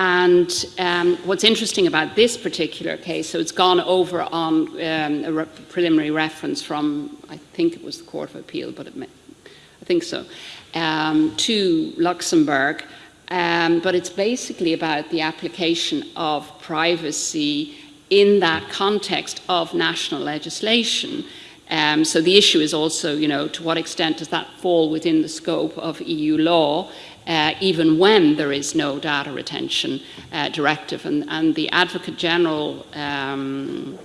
And um, what's interesting about this particular case, so it's gone over on um, a re preliminary reference from, I think it was the Court of Appeal, but may, I think so, um, to Luxembourg. Um, but it's basically about the application of privacy in that context of national legislation. Um, so the issue is also, you know, to what extent does that fall within the scope of EU law, uh, even when there is no data retention uh, directive. And, and, the Advocate General um,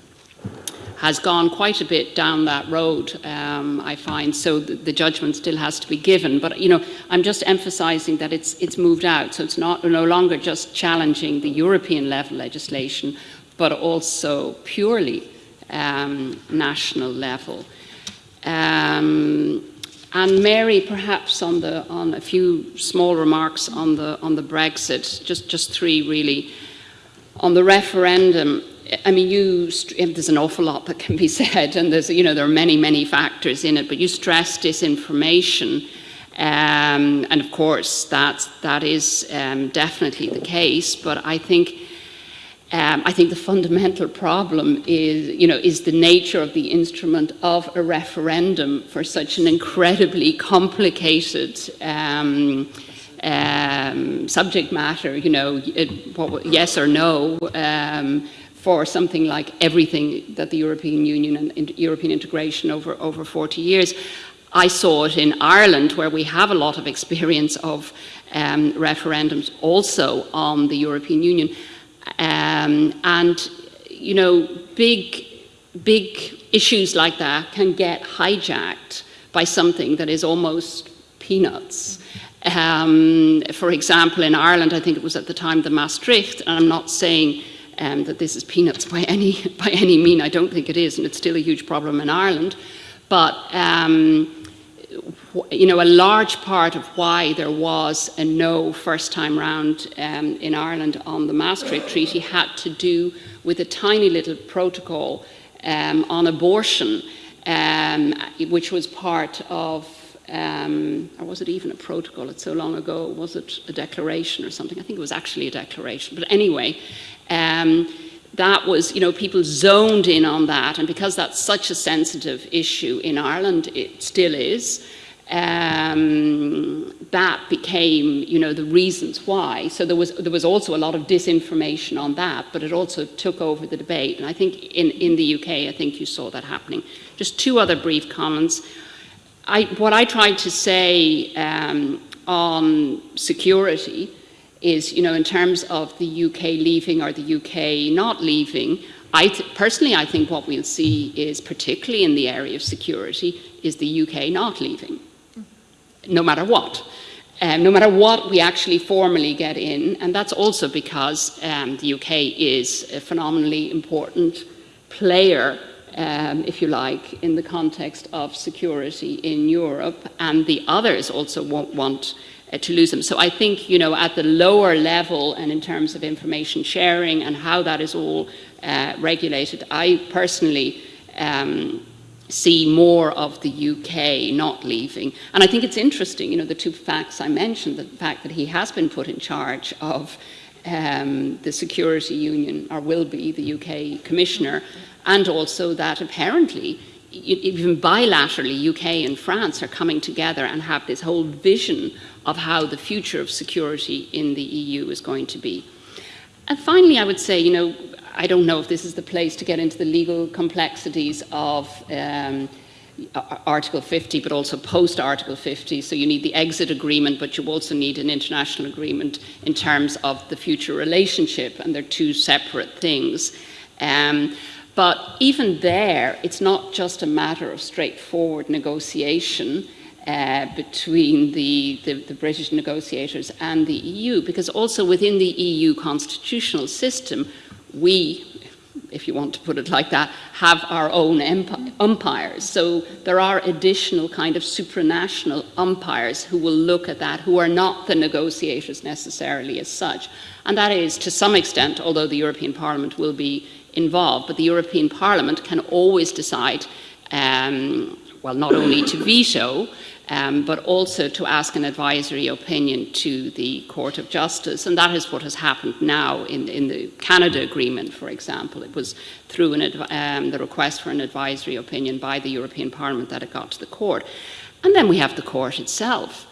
has gone quite a bit down that road, um, I find, so the, the, judgment still has to be given. But, you know, I'm just emphasizing that it's, it's moved out, so it's not, no longer just challenging the European level legislation, but also purely um, national level. Um, and Mary, perhaps on, the, on a few small remarks on the, on the Brexit, just, just three really. On the referendum, I mean, you, there's an awful lot that can be said, and there's, you know, there are many, many factors in it, but you stress disinformation. Um, and of course, that, that is um, definitely the case, but I think, um, I think the fundamental problem is, you know, is the nature of the instrument of a referendum for such an incredibly complicated um, um, subject matter, you know, it, what, yes or no, um, for something like everything that the European Union and in European integration over, over 40 years. I saw it in Ireland, where we have a lot of experience of um, referendums also on the European Union. Um, and, you know, big, big issues like that can get hijacked by something that is almost peanuts. Um, for example, in Ireland, I think it was at the time the Maastricht, and I'm not saying um, that this is peanuts by any, by any mean. I don't think it is, and it's still a huge problem in Ireland. But um, you know, a large part of why there was a no first time round um, in Ireland on the Maastricht Treaty had to do with a tiny little protocol um, on abortion, um, which was part of, um, or was it even a protocol? It's so long ago. Was it a declaration or something? I think it was actually a declaration. But anyway, um, that was, you know, people zoned in on that, and because that's such a sensitive issue in Ireland, it still is, um, that became, you know, the reasons why. So there was, there was also a lot of disinformation on that, but it also took over the debate. And I think in, in the UK, I think you saw that happening. Just two other brief comments. I, what I tried to say um, on security is, you know, in terms of the UK leaving or the UK not leaving, I personally, I think what we'll see is, particularly in the area of security, is the UK not leaving, no matter what. Um, no matter what we actually formally get in, and that's also because um, the UK is a phenomenally important player, um, if you like, in the context of security in Europe, and the others also won't want uh, to lose them. So I think, you know, at the lower level and in terms of information sharing and how that is all uh, regulated, I personally um, see more of the UK not leaving. And I think it's interesting, you know, the two facts I mentioned, the fact that he has been put in charge of um, the Security Union, or will be the UK Commissioner, and also that apparently even bilaterally, UK and France are coming together and have this whole vision of how the future of security in the EU is going to be. And finally, I would say, you know, I don't know if this is the place to get into the legal complexities of um, Article 50, but also post Article 50. So you need the exit agreement, but you also need an international agreement in terms of the future relationship, and they're two separate things. Um, but even there, it's not just a matter of straightforward negotiation uh, between the, the, the, British negotiators and the EU, because also within the EU constitutional system, we, if you want to put it like that, have our own umpires. So there are additional kind of supranational umpires who will look at that, who are not the negotiators necessarily as such. And that is, to some extent, although the European Parliament will be involved, but the European Parliament can always decide, um, well, not only to veto, um, but also to ask an advisory opinion to the Court of Justice. And that is what has happened now in, in the Canada Agreement, for example. It was through an, um, the request for an advisory opinion by the European Parliament that it got to the court. And then we have the court itself.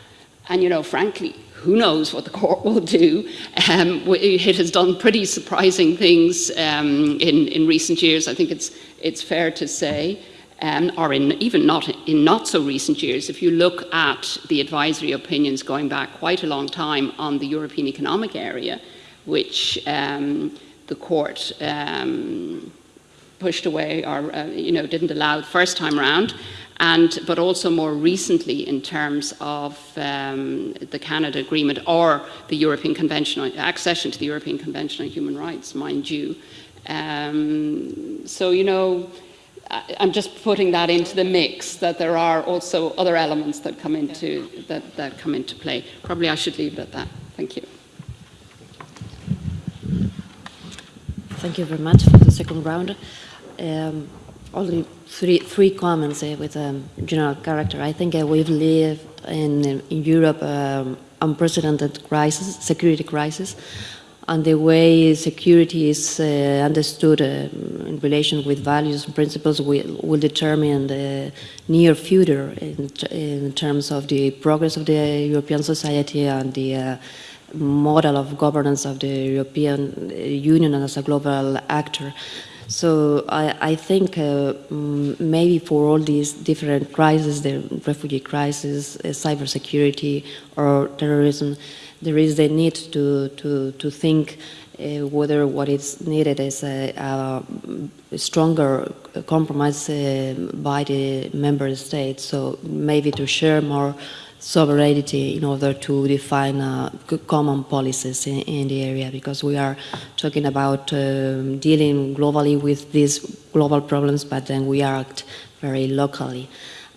And, you know, frankly, who knows what the court will do. Um, it has done pretty surprising things um, in, in recent years, I think it's, it's fair to say, um, or in, even not in not so recent years. If you look at the advisory opinions going back quite a long time on the European Economic Area, which um, the court um, pushed away or uh, you know, didn't allow the first time around, and, but also more recently in terms of um, the Canada Agreement or the European Convention, on, accession to the European Convention on Human Rights, mind you. Um, so, you know, I'm just putting that into the mix, that there are also other elements that come into, that, that come into play. Probably I should leave it at that. Thank you. Thank you very much for the second round. Um, only three, three comments uh, with a um, general character. I think uh, we've lived in, in Europe um, unprecedented crisis, security crisis, and the way security is uh, understood uh, in relation with values and principles will, will determine the near future in, in, terms of the progress of the European society and the uh, model of governance of the European Union as a global actor. So I, I think uh, maybe for all these different crises, the refugee crisis, uh, cybersecurity, or terrorism, there is the need to, to, to think uh, whether what is needed is a, a stronger compromise uh, by the member states. So maybe to share more sovereignty in order to define uh, common policies in, in, the area because we are talking about um, dealing globally with these global problems but then we act very locally.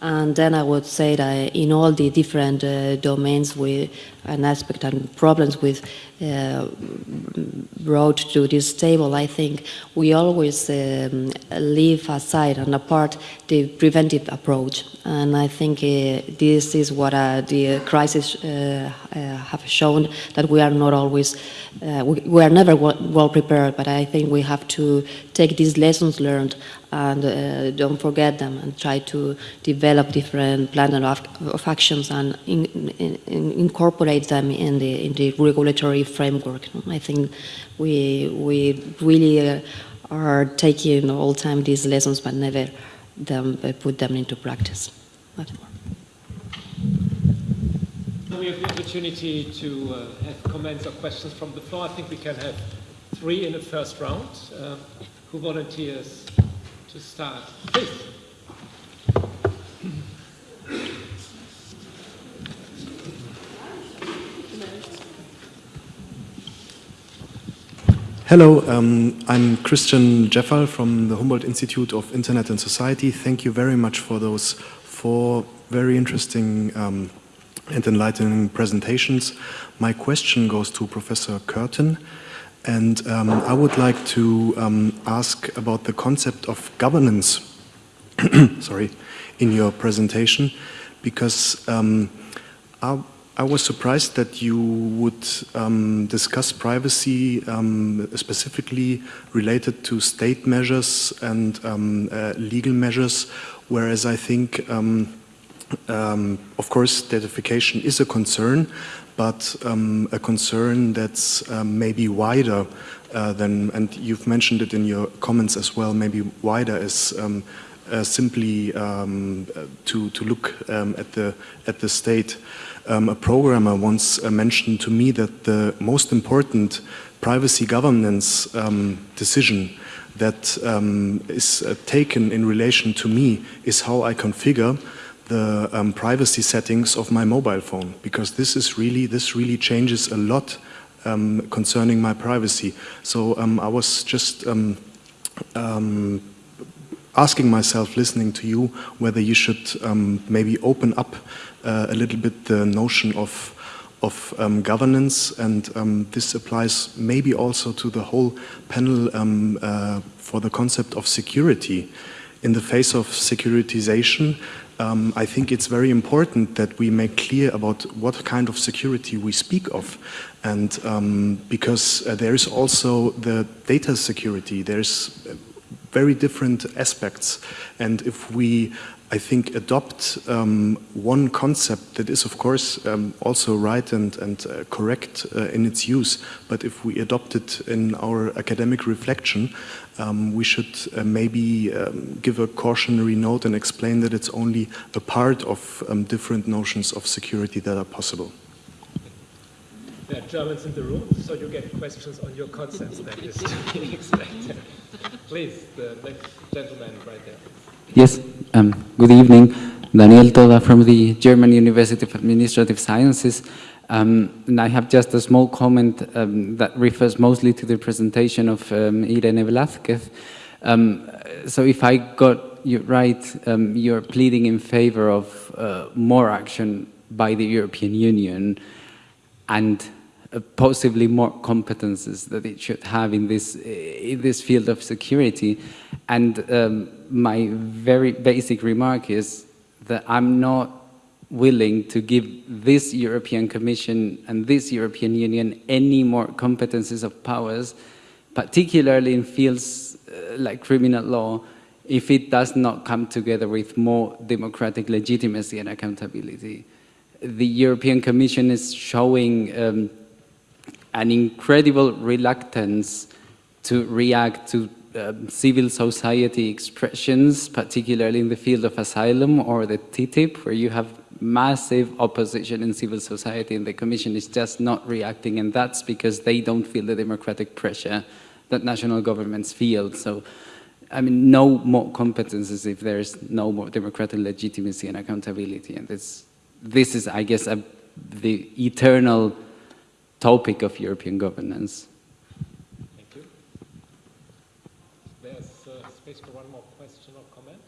And then I would say that in all the different uh, domains we an aspect and problems with uh, brought to this table, I think we always um, leave aside and apart the preventive approach. And I think uh, this is what uh, the crisis uh, uh, have shown, that we are not always, uh, we, we, are never well prepared, but I think we have to take these lessons learned and don't forget them and try to develop different plans of, of actions and in, in incorporate them in the in the regulatory framework. I think we we really uh, are taking all time these lessons, but never them uh, put them into practice. we have the opportunity to uh, have comments or questions from the floor. I think we can have three in the first round. Uh, who volunteers to start? Please. Hello, um, I'm Christian Djeffal from the Humboldt Institute of Internet and Society. Thank you very much for those four very interesting um, and enlightening presentations. My question goes to Professor Curtin, and um, I would like to um, ask about the concept of governance sorry, in your presentation, because um, I, I, was surprised that you would um, discuss privacy um, specifically related to state measures and um, uh, legal measures, whereas I think, um, um, of course, datafication is a concern, but a concern that's maybe wider uh, than, and you've mentioned it in your comments as well, maybe wider is um, uh, simply um, to, to look um, at, the, at the state. Um, a programmer once uh, mentioned to me that the most important privacy governance um, decision that um, is uh, taken in relation to me is how I configure the um, privacy settings of my mobile phone because this is really this really changes a lot um, concerning my privacy. So um, I was just um, um, asking myself, listening to you, whether you should um, maybe open up uh, a little bit the notion of of um, governance, and um, this applies maybe also to the whole panel um, uh, for the concept of security. In the face of securitization, um, I think it's very important that we make clear about what kind of security we speak of. And um, because uh, there is also the data security, there's very different aspects. And if we, I think, adopt um, one concept that is, of course, um, also right and, and uh, correct uh, in its use, but if we adopt it in our academic reflection, um, we should uh, maybe um, give a cautionary note and explain that it's only a part of um, different notions of security that are possible. There are Germans in the room, so you get questions on your concepts that is to be expected. Please, the next gentleman right there. Yes, um, good evening. Daniel Toda from the German University of Administrative Sciences. Um, and I have just a small comment um, that refers mostly to the presentation of um, Irene Blázquez. Um, so if I got you right, um, you're pleading in favor of uh, more action by the European Union and uh, possibly more competences that it should have in this, in this field of security. And um, my very basic remark is that I'm not willing to give this European Commission and this European Union any more competences of powers, particularly in fields uh, like criminal law, if it does not come together with more democratic legitimacy and accountability. The European Commission is showing um, an incredible reluctance to react to um, civil society expressions, particularly in the field of asylum or the TTIP, where you have massive opposition in civil society and the Commission is just not reacting and that's because they don't feel the democratic pressure that national governments feel. So, I mean, no more competences if there's no more democratic legitimacy and accountability. And this, this is, I guess, a, the eternal topic of European governance. Thank you. There's uh, space for one more question or comment.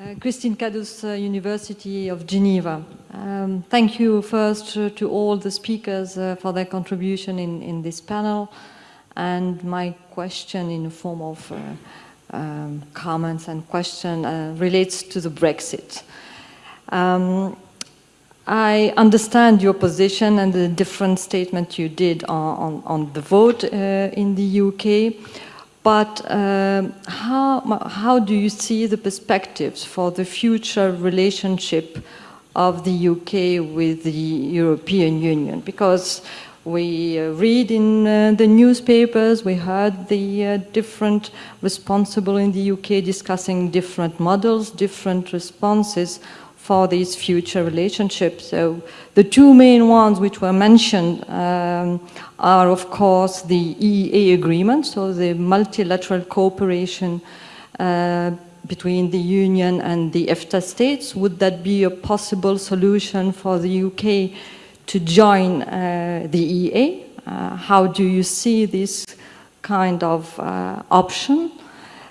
Uh, Christine Kaddous, uh, University of Geneva. Um, thank you first uh, to all the speakers uh, for their contribution in, in this panel. And my question in the form of uh, um, comments and question relates to the Brexit. Um, I understand your position and the different statement you did on, on, on the vote in the UK. But um, how, how do you see the perspectives for the future relationship of the UK with the European Union? Because we uh, read in uh, the newspapers, we heard the uh, different responsible in the UK discussing different models, different responses for these future relationships. So the two main ones which were mentioned um, are, of course, the EEA agreement, so the multilateral cooperation uh, between the Union and the EFTA states. Would that be a possible solution for the UK to join uh, the EEA? Uh, how do you see this kind of uh, option?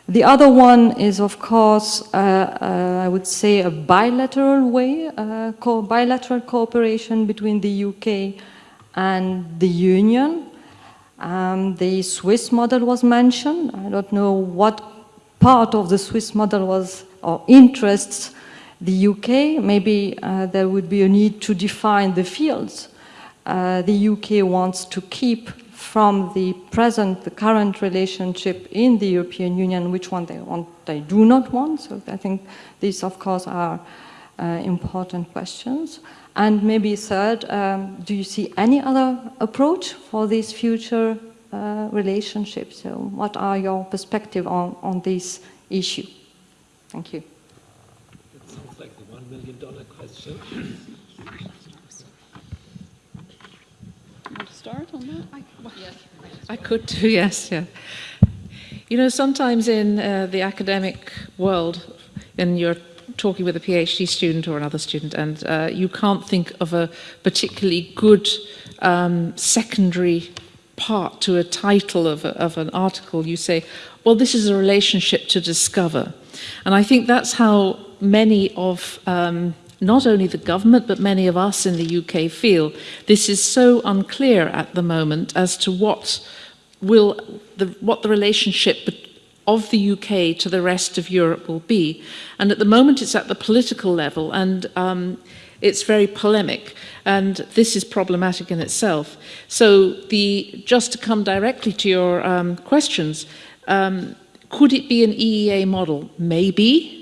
The other one is, of course, uh, uh, I would say a bilateral way, uh, co bilateral cooperation between the UK and the Union. Um, the Swiss model was mentioned. I don't know what part of the Swiss model was or interests the UK. Maybe uh, there would be a need to define the fields uh, the UK wants to keep from the present, the current relationship in the European Union, which one they want, they do not want. So I think these, of course, are uh, important questions. And maybe third, um, do you see any other approach for these future uh, relationships? So what are your perspective on, on this issue? Thank you. That sounds like the one million dollar question. Want to start on that? I, I could do, yes, yeah. You know, sometimes in uh, the academic world, and you're talking with a PhD student or another student, and uh, you can't think of a particularly good um, secondary part to a title of, a, of an article, you say, well, this is a relationship to discover. And I think that's how many of um, not only the government, but many of us in the UK feel this is so unclear at the moment as to what will the, what the relationship of the UK to the rest of Europe will be. And at the moment it's at the political level and um, it's very polemic and this is problematic in itself. So the, just to come directly to your um, questions, um, could it be an EEA model? Maybe.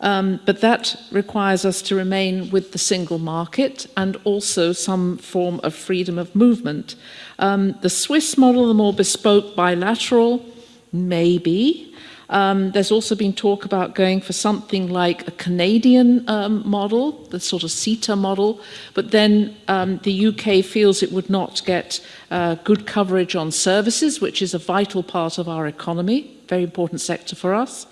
Um, but that requires us to remain with the single market and also some form of freedom of movement. Um, the Swiss model, the more bespoke bilateral, maybe. Um, there's also been talk about going for something like a Canadian um, model, the sort of CETA model, but then um, the UK feels it would not get uh, good coverage on services, which is a vital part of our economy, very important sector for us.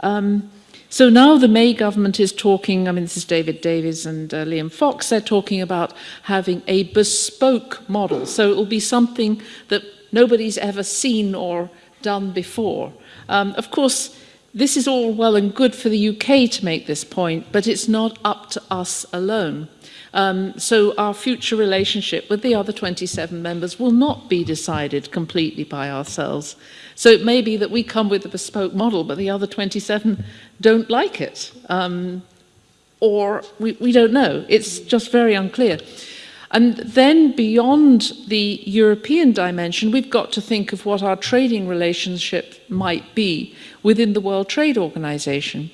Um, so now the May government is talking, I mean, this is David Davis and uh, Liam Fox, they're talking about having a bespoke model. So it will be something that nobody's ever seen or done before. Um, of course, this is all well and good for the UK to make this point, but it's not up to us alone. Um, so our future relationship with the other 27 members will not be decided completely by ourselves. So it may be that we come with a bespoke model, but the other 27 don't like it. Um, or we, we don't know. It's just very unclear. And then beyond the European dimension, we've got to think of what our trading relationship might be within the World Trade Organization.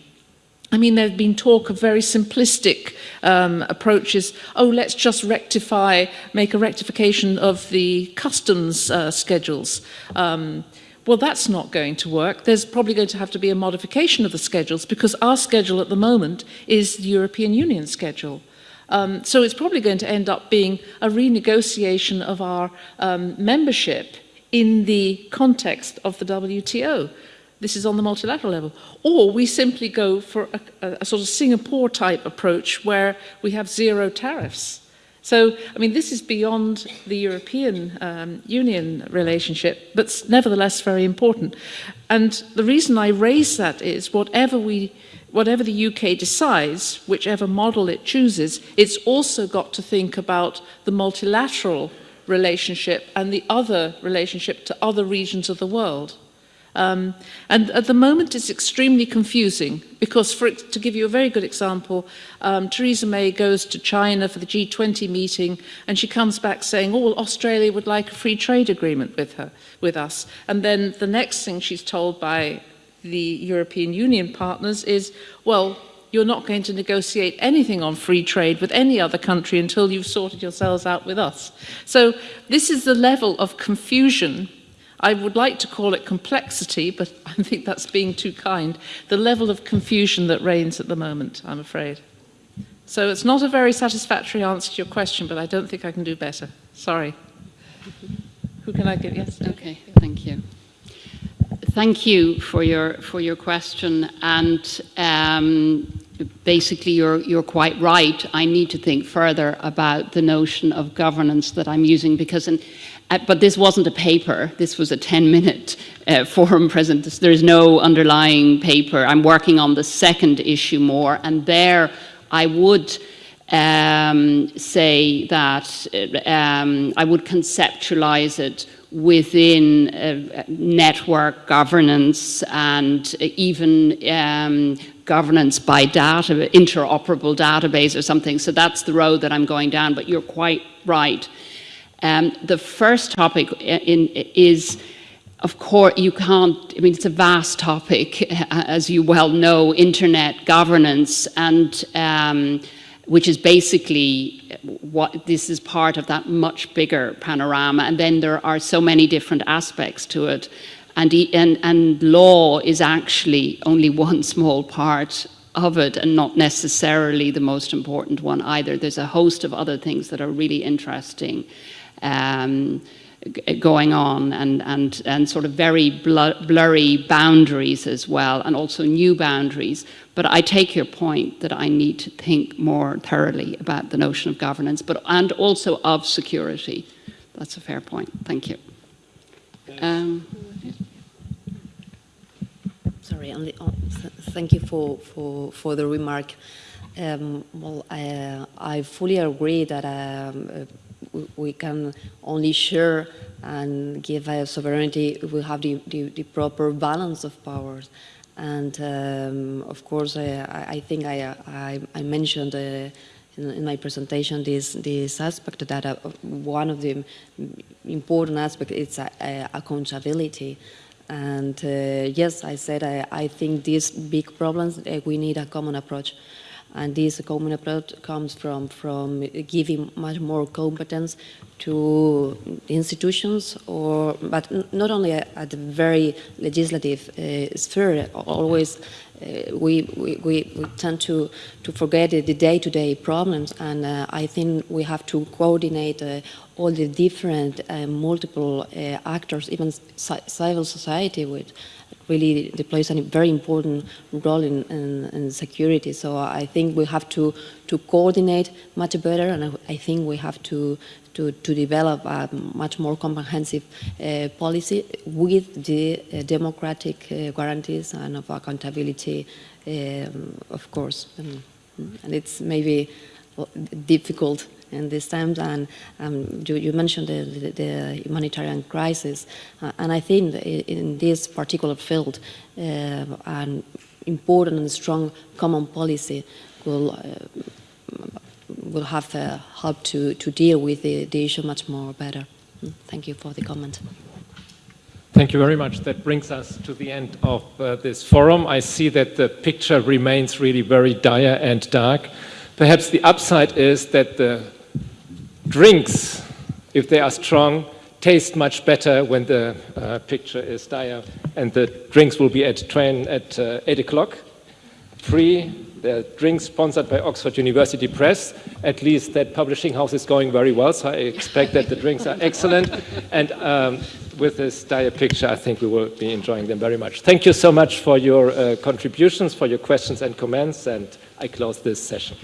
I mean, there's been talk of very simplistic um, approaches. Oh, let's just rectify, make a rectification of the customs uh, schedules. Um, well, that's not going to work. There's probably going to have to be a modification of the schedules because our schedule at the moment is the European Union schedule. Um, so it's probably going to end up being a renegotiation of our um, membership in the context of the WTO. This is on the multilateral level. Or we simply go for a, a, sort of Singapore type approach where we have zero tariffs. So, I mean, this is beyond the European um, Union relationship, but nevertheless very important. And the reason I raise that is whatever we whatever the UK decides, whichever model it chooses, it's also got to think about the multilateral relationship and the other relationship to other regions of the world. Um, and at the moment, it's extremely confusing because, for, to give you a very good example, um, Theresa May goes to China for the G20 meeting, and she comes back saying, "Oh, Australia would like a free trade agreement with her, with us." And then the next thing she's told by the European Union partners is, "Well, you're not going to negotiate anything on free trade with any other country until you've sorted yourselves out with us." So this is the level of confusion I would like to call it complexity, but I think that's being too kind, the level of confusion that reigns at the moment, I'm afraid. So it's not a very satisfactory answer to your question, but I don't think I can do better. Sorry. Who can I give? Yes. Okay, thank you. Thank you for your for your question, and um, basically you're you're quite right. I need to think further about the notion of governance that I'm using because in but this wasn't a paper, this was a 10 minute uh, forum present. There is no underlying paper. I'm working on the second issue more, and there I would um, say that uh, um, I would conceptualize it within uh, network governance and even um, governance by data, interoperable database or something. So that's the road that I'm going down, but you're quite right. Um, the first topic in, is, of course, you can't, I mean, it's a vast topic, as you well know, internet governance, and um, which is basically what this is part of that much bigger panorama. And then there are so many different aspects to it. And, and, and law is actually only one small part of it and not necessarily the most important one either. There's a host of other things that are really interesting. Um, going on and, and, and sort of very blurry boundaries as well and also new boundaries. But I take your point that I need to think more thoroughly about the notion of governance but, and also of security. That's a fair point. Thank you. Um, Sorry, only, oh, thank you for, for, for the remark. Um, well, I, I, fully agree that um, we can only share and give a sovereignty if we have the, the, the proper balance of powers. And um, of course, I, I think I, I, I mentioned uh, in, my presentation this, this aspect that uh, one of the important aspects is uh, accountability. And uh, yes, I said I, I think these big problems, uh, we need a common approach. And this common approach comes from, from giving much more competence to institutions, or but not only at the very legislative uh, sphere. Always, uh, we, we, we, tend to, to forget the day-to-day -day problems, and uh, I think we have to coordinate uh, all the different uh, multiple uh, actors, even civil society, with really plays a very important role in, in, in, security. So I think we have to, to coordinate much better, and I think we have to, to, to develop a much more comprehensive uh, policy with the uh, democratic uh, guarantees and of accountability, um, of course. And, and it's maybe difficult in these times. And um, you, you, mentioned the, the, the, humanitarian crisis, uh, and I think in this particular field, uh, an important and strong common policy will uh, will have uh, helped to, to deal with the, the issue much more better. Mm, thank you for the comment. Thank you very much. That brings us to the end of uh, this forum. I see that the picture remains really very dire and dark. Perhaps the upside is that the drinks, if they are strong, taste much better when the uh, picture is dire. And the drinks will be at train at uh, 8 o'clock, free. The drinks sponsored by Oxford University Press. At least that publishing house is going very well, so I expect that the drinks are excellent. And um, with this dire picture, I think we will be enjoying them very much. Thank you so much for your uh, contributions, for your questions and comments, and I close this session.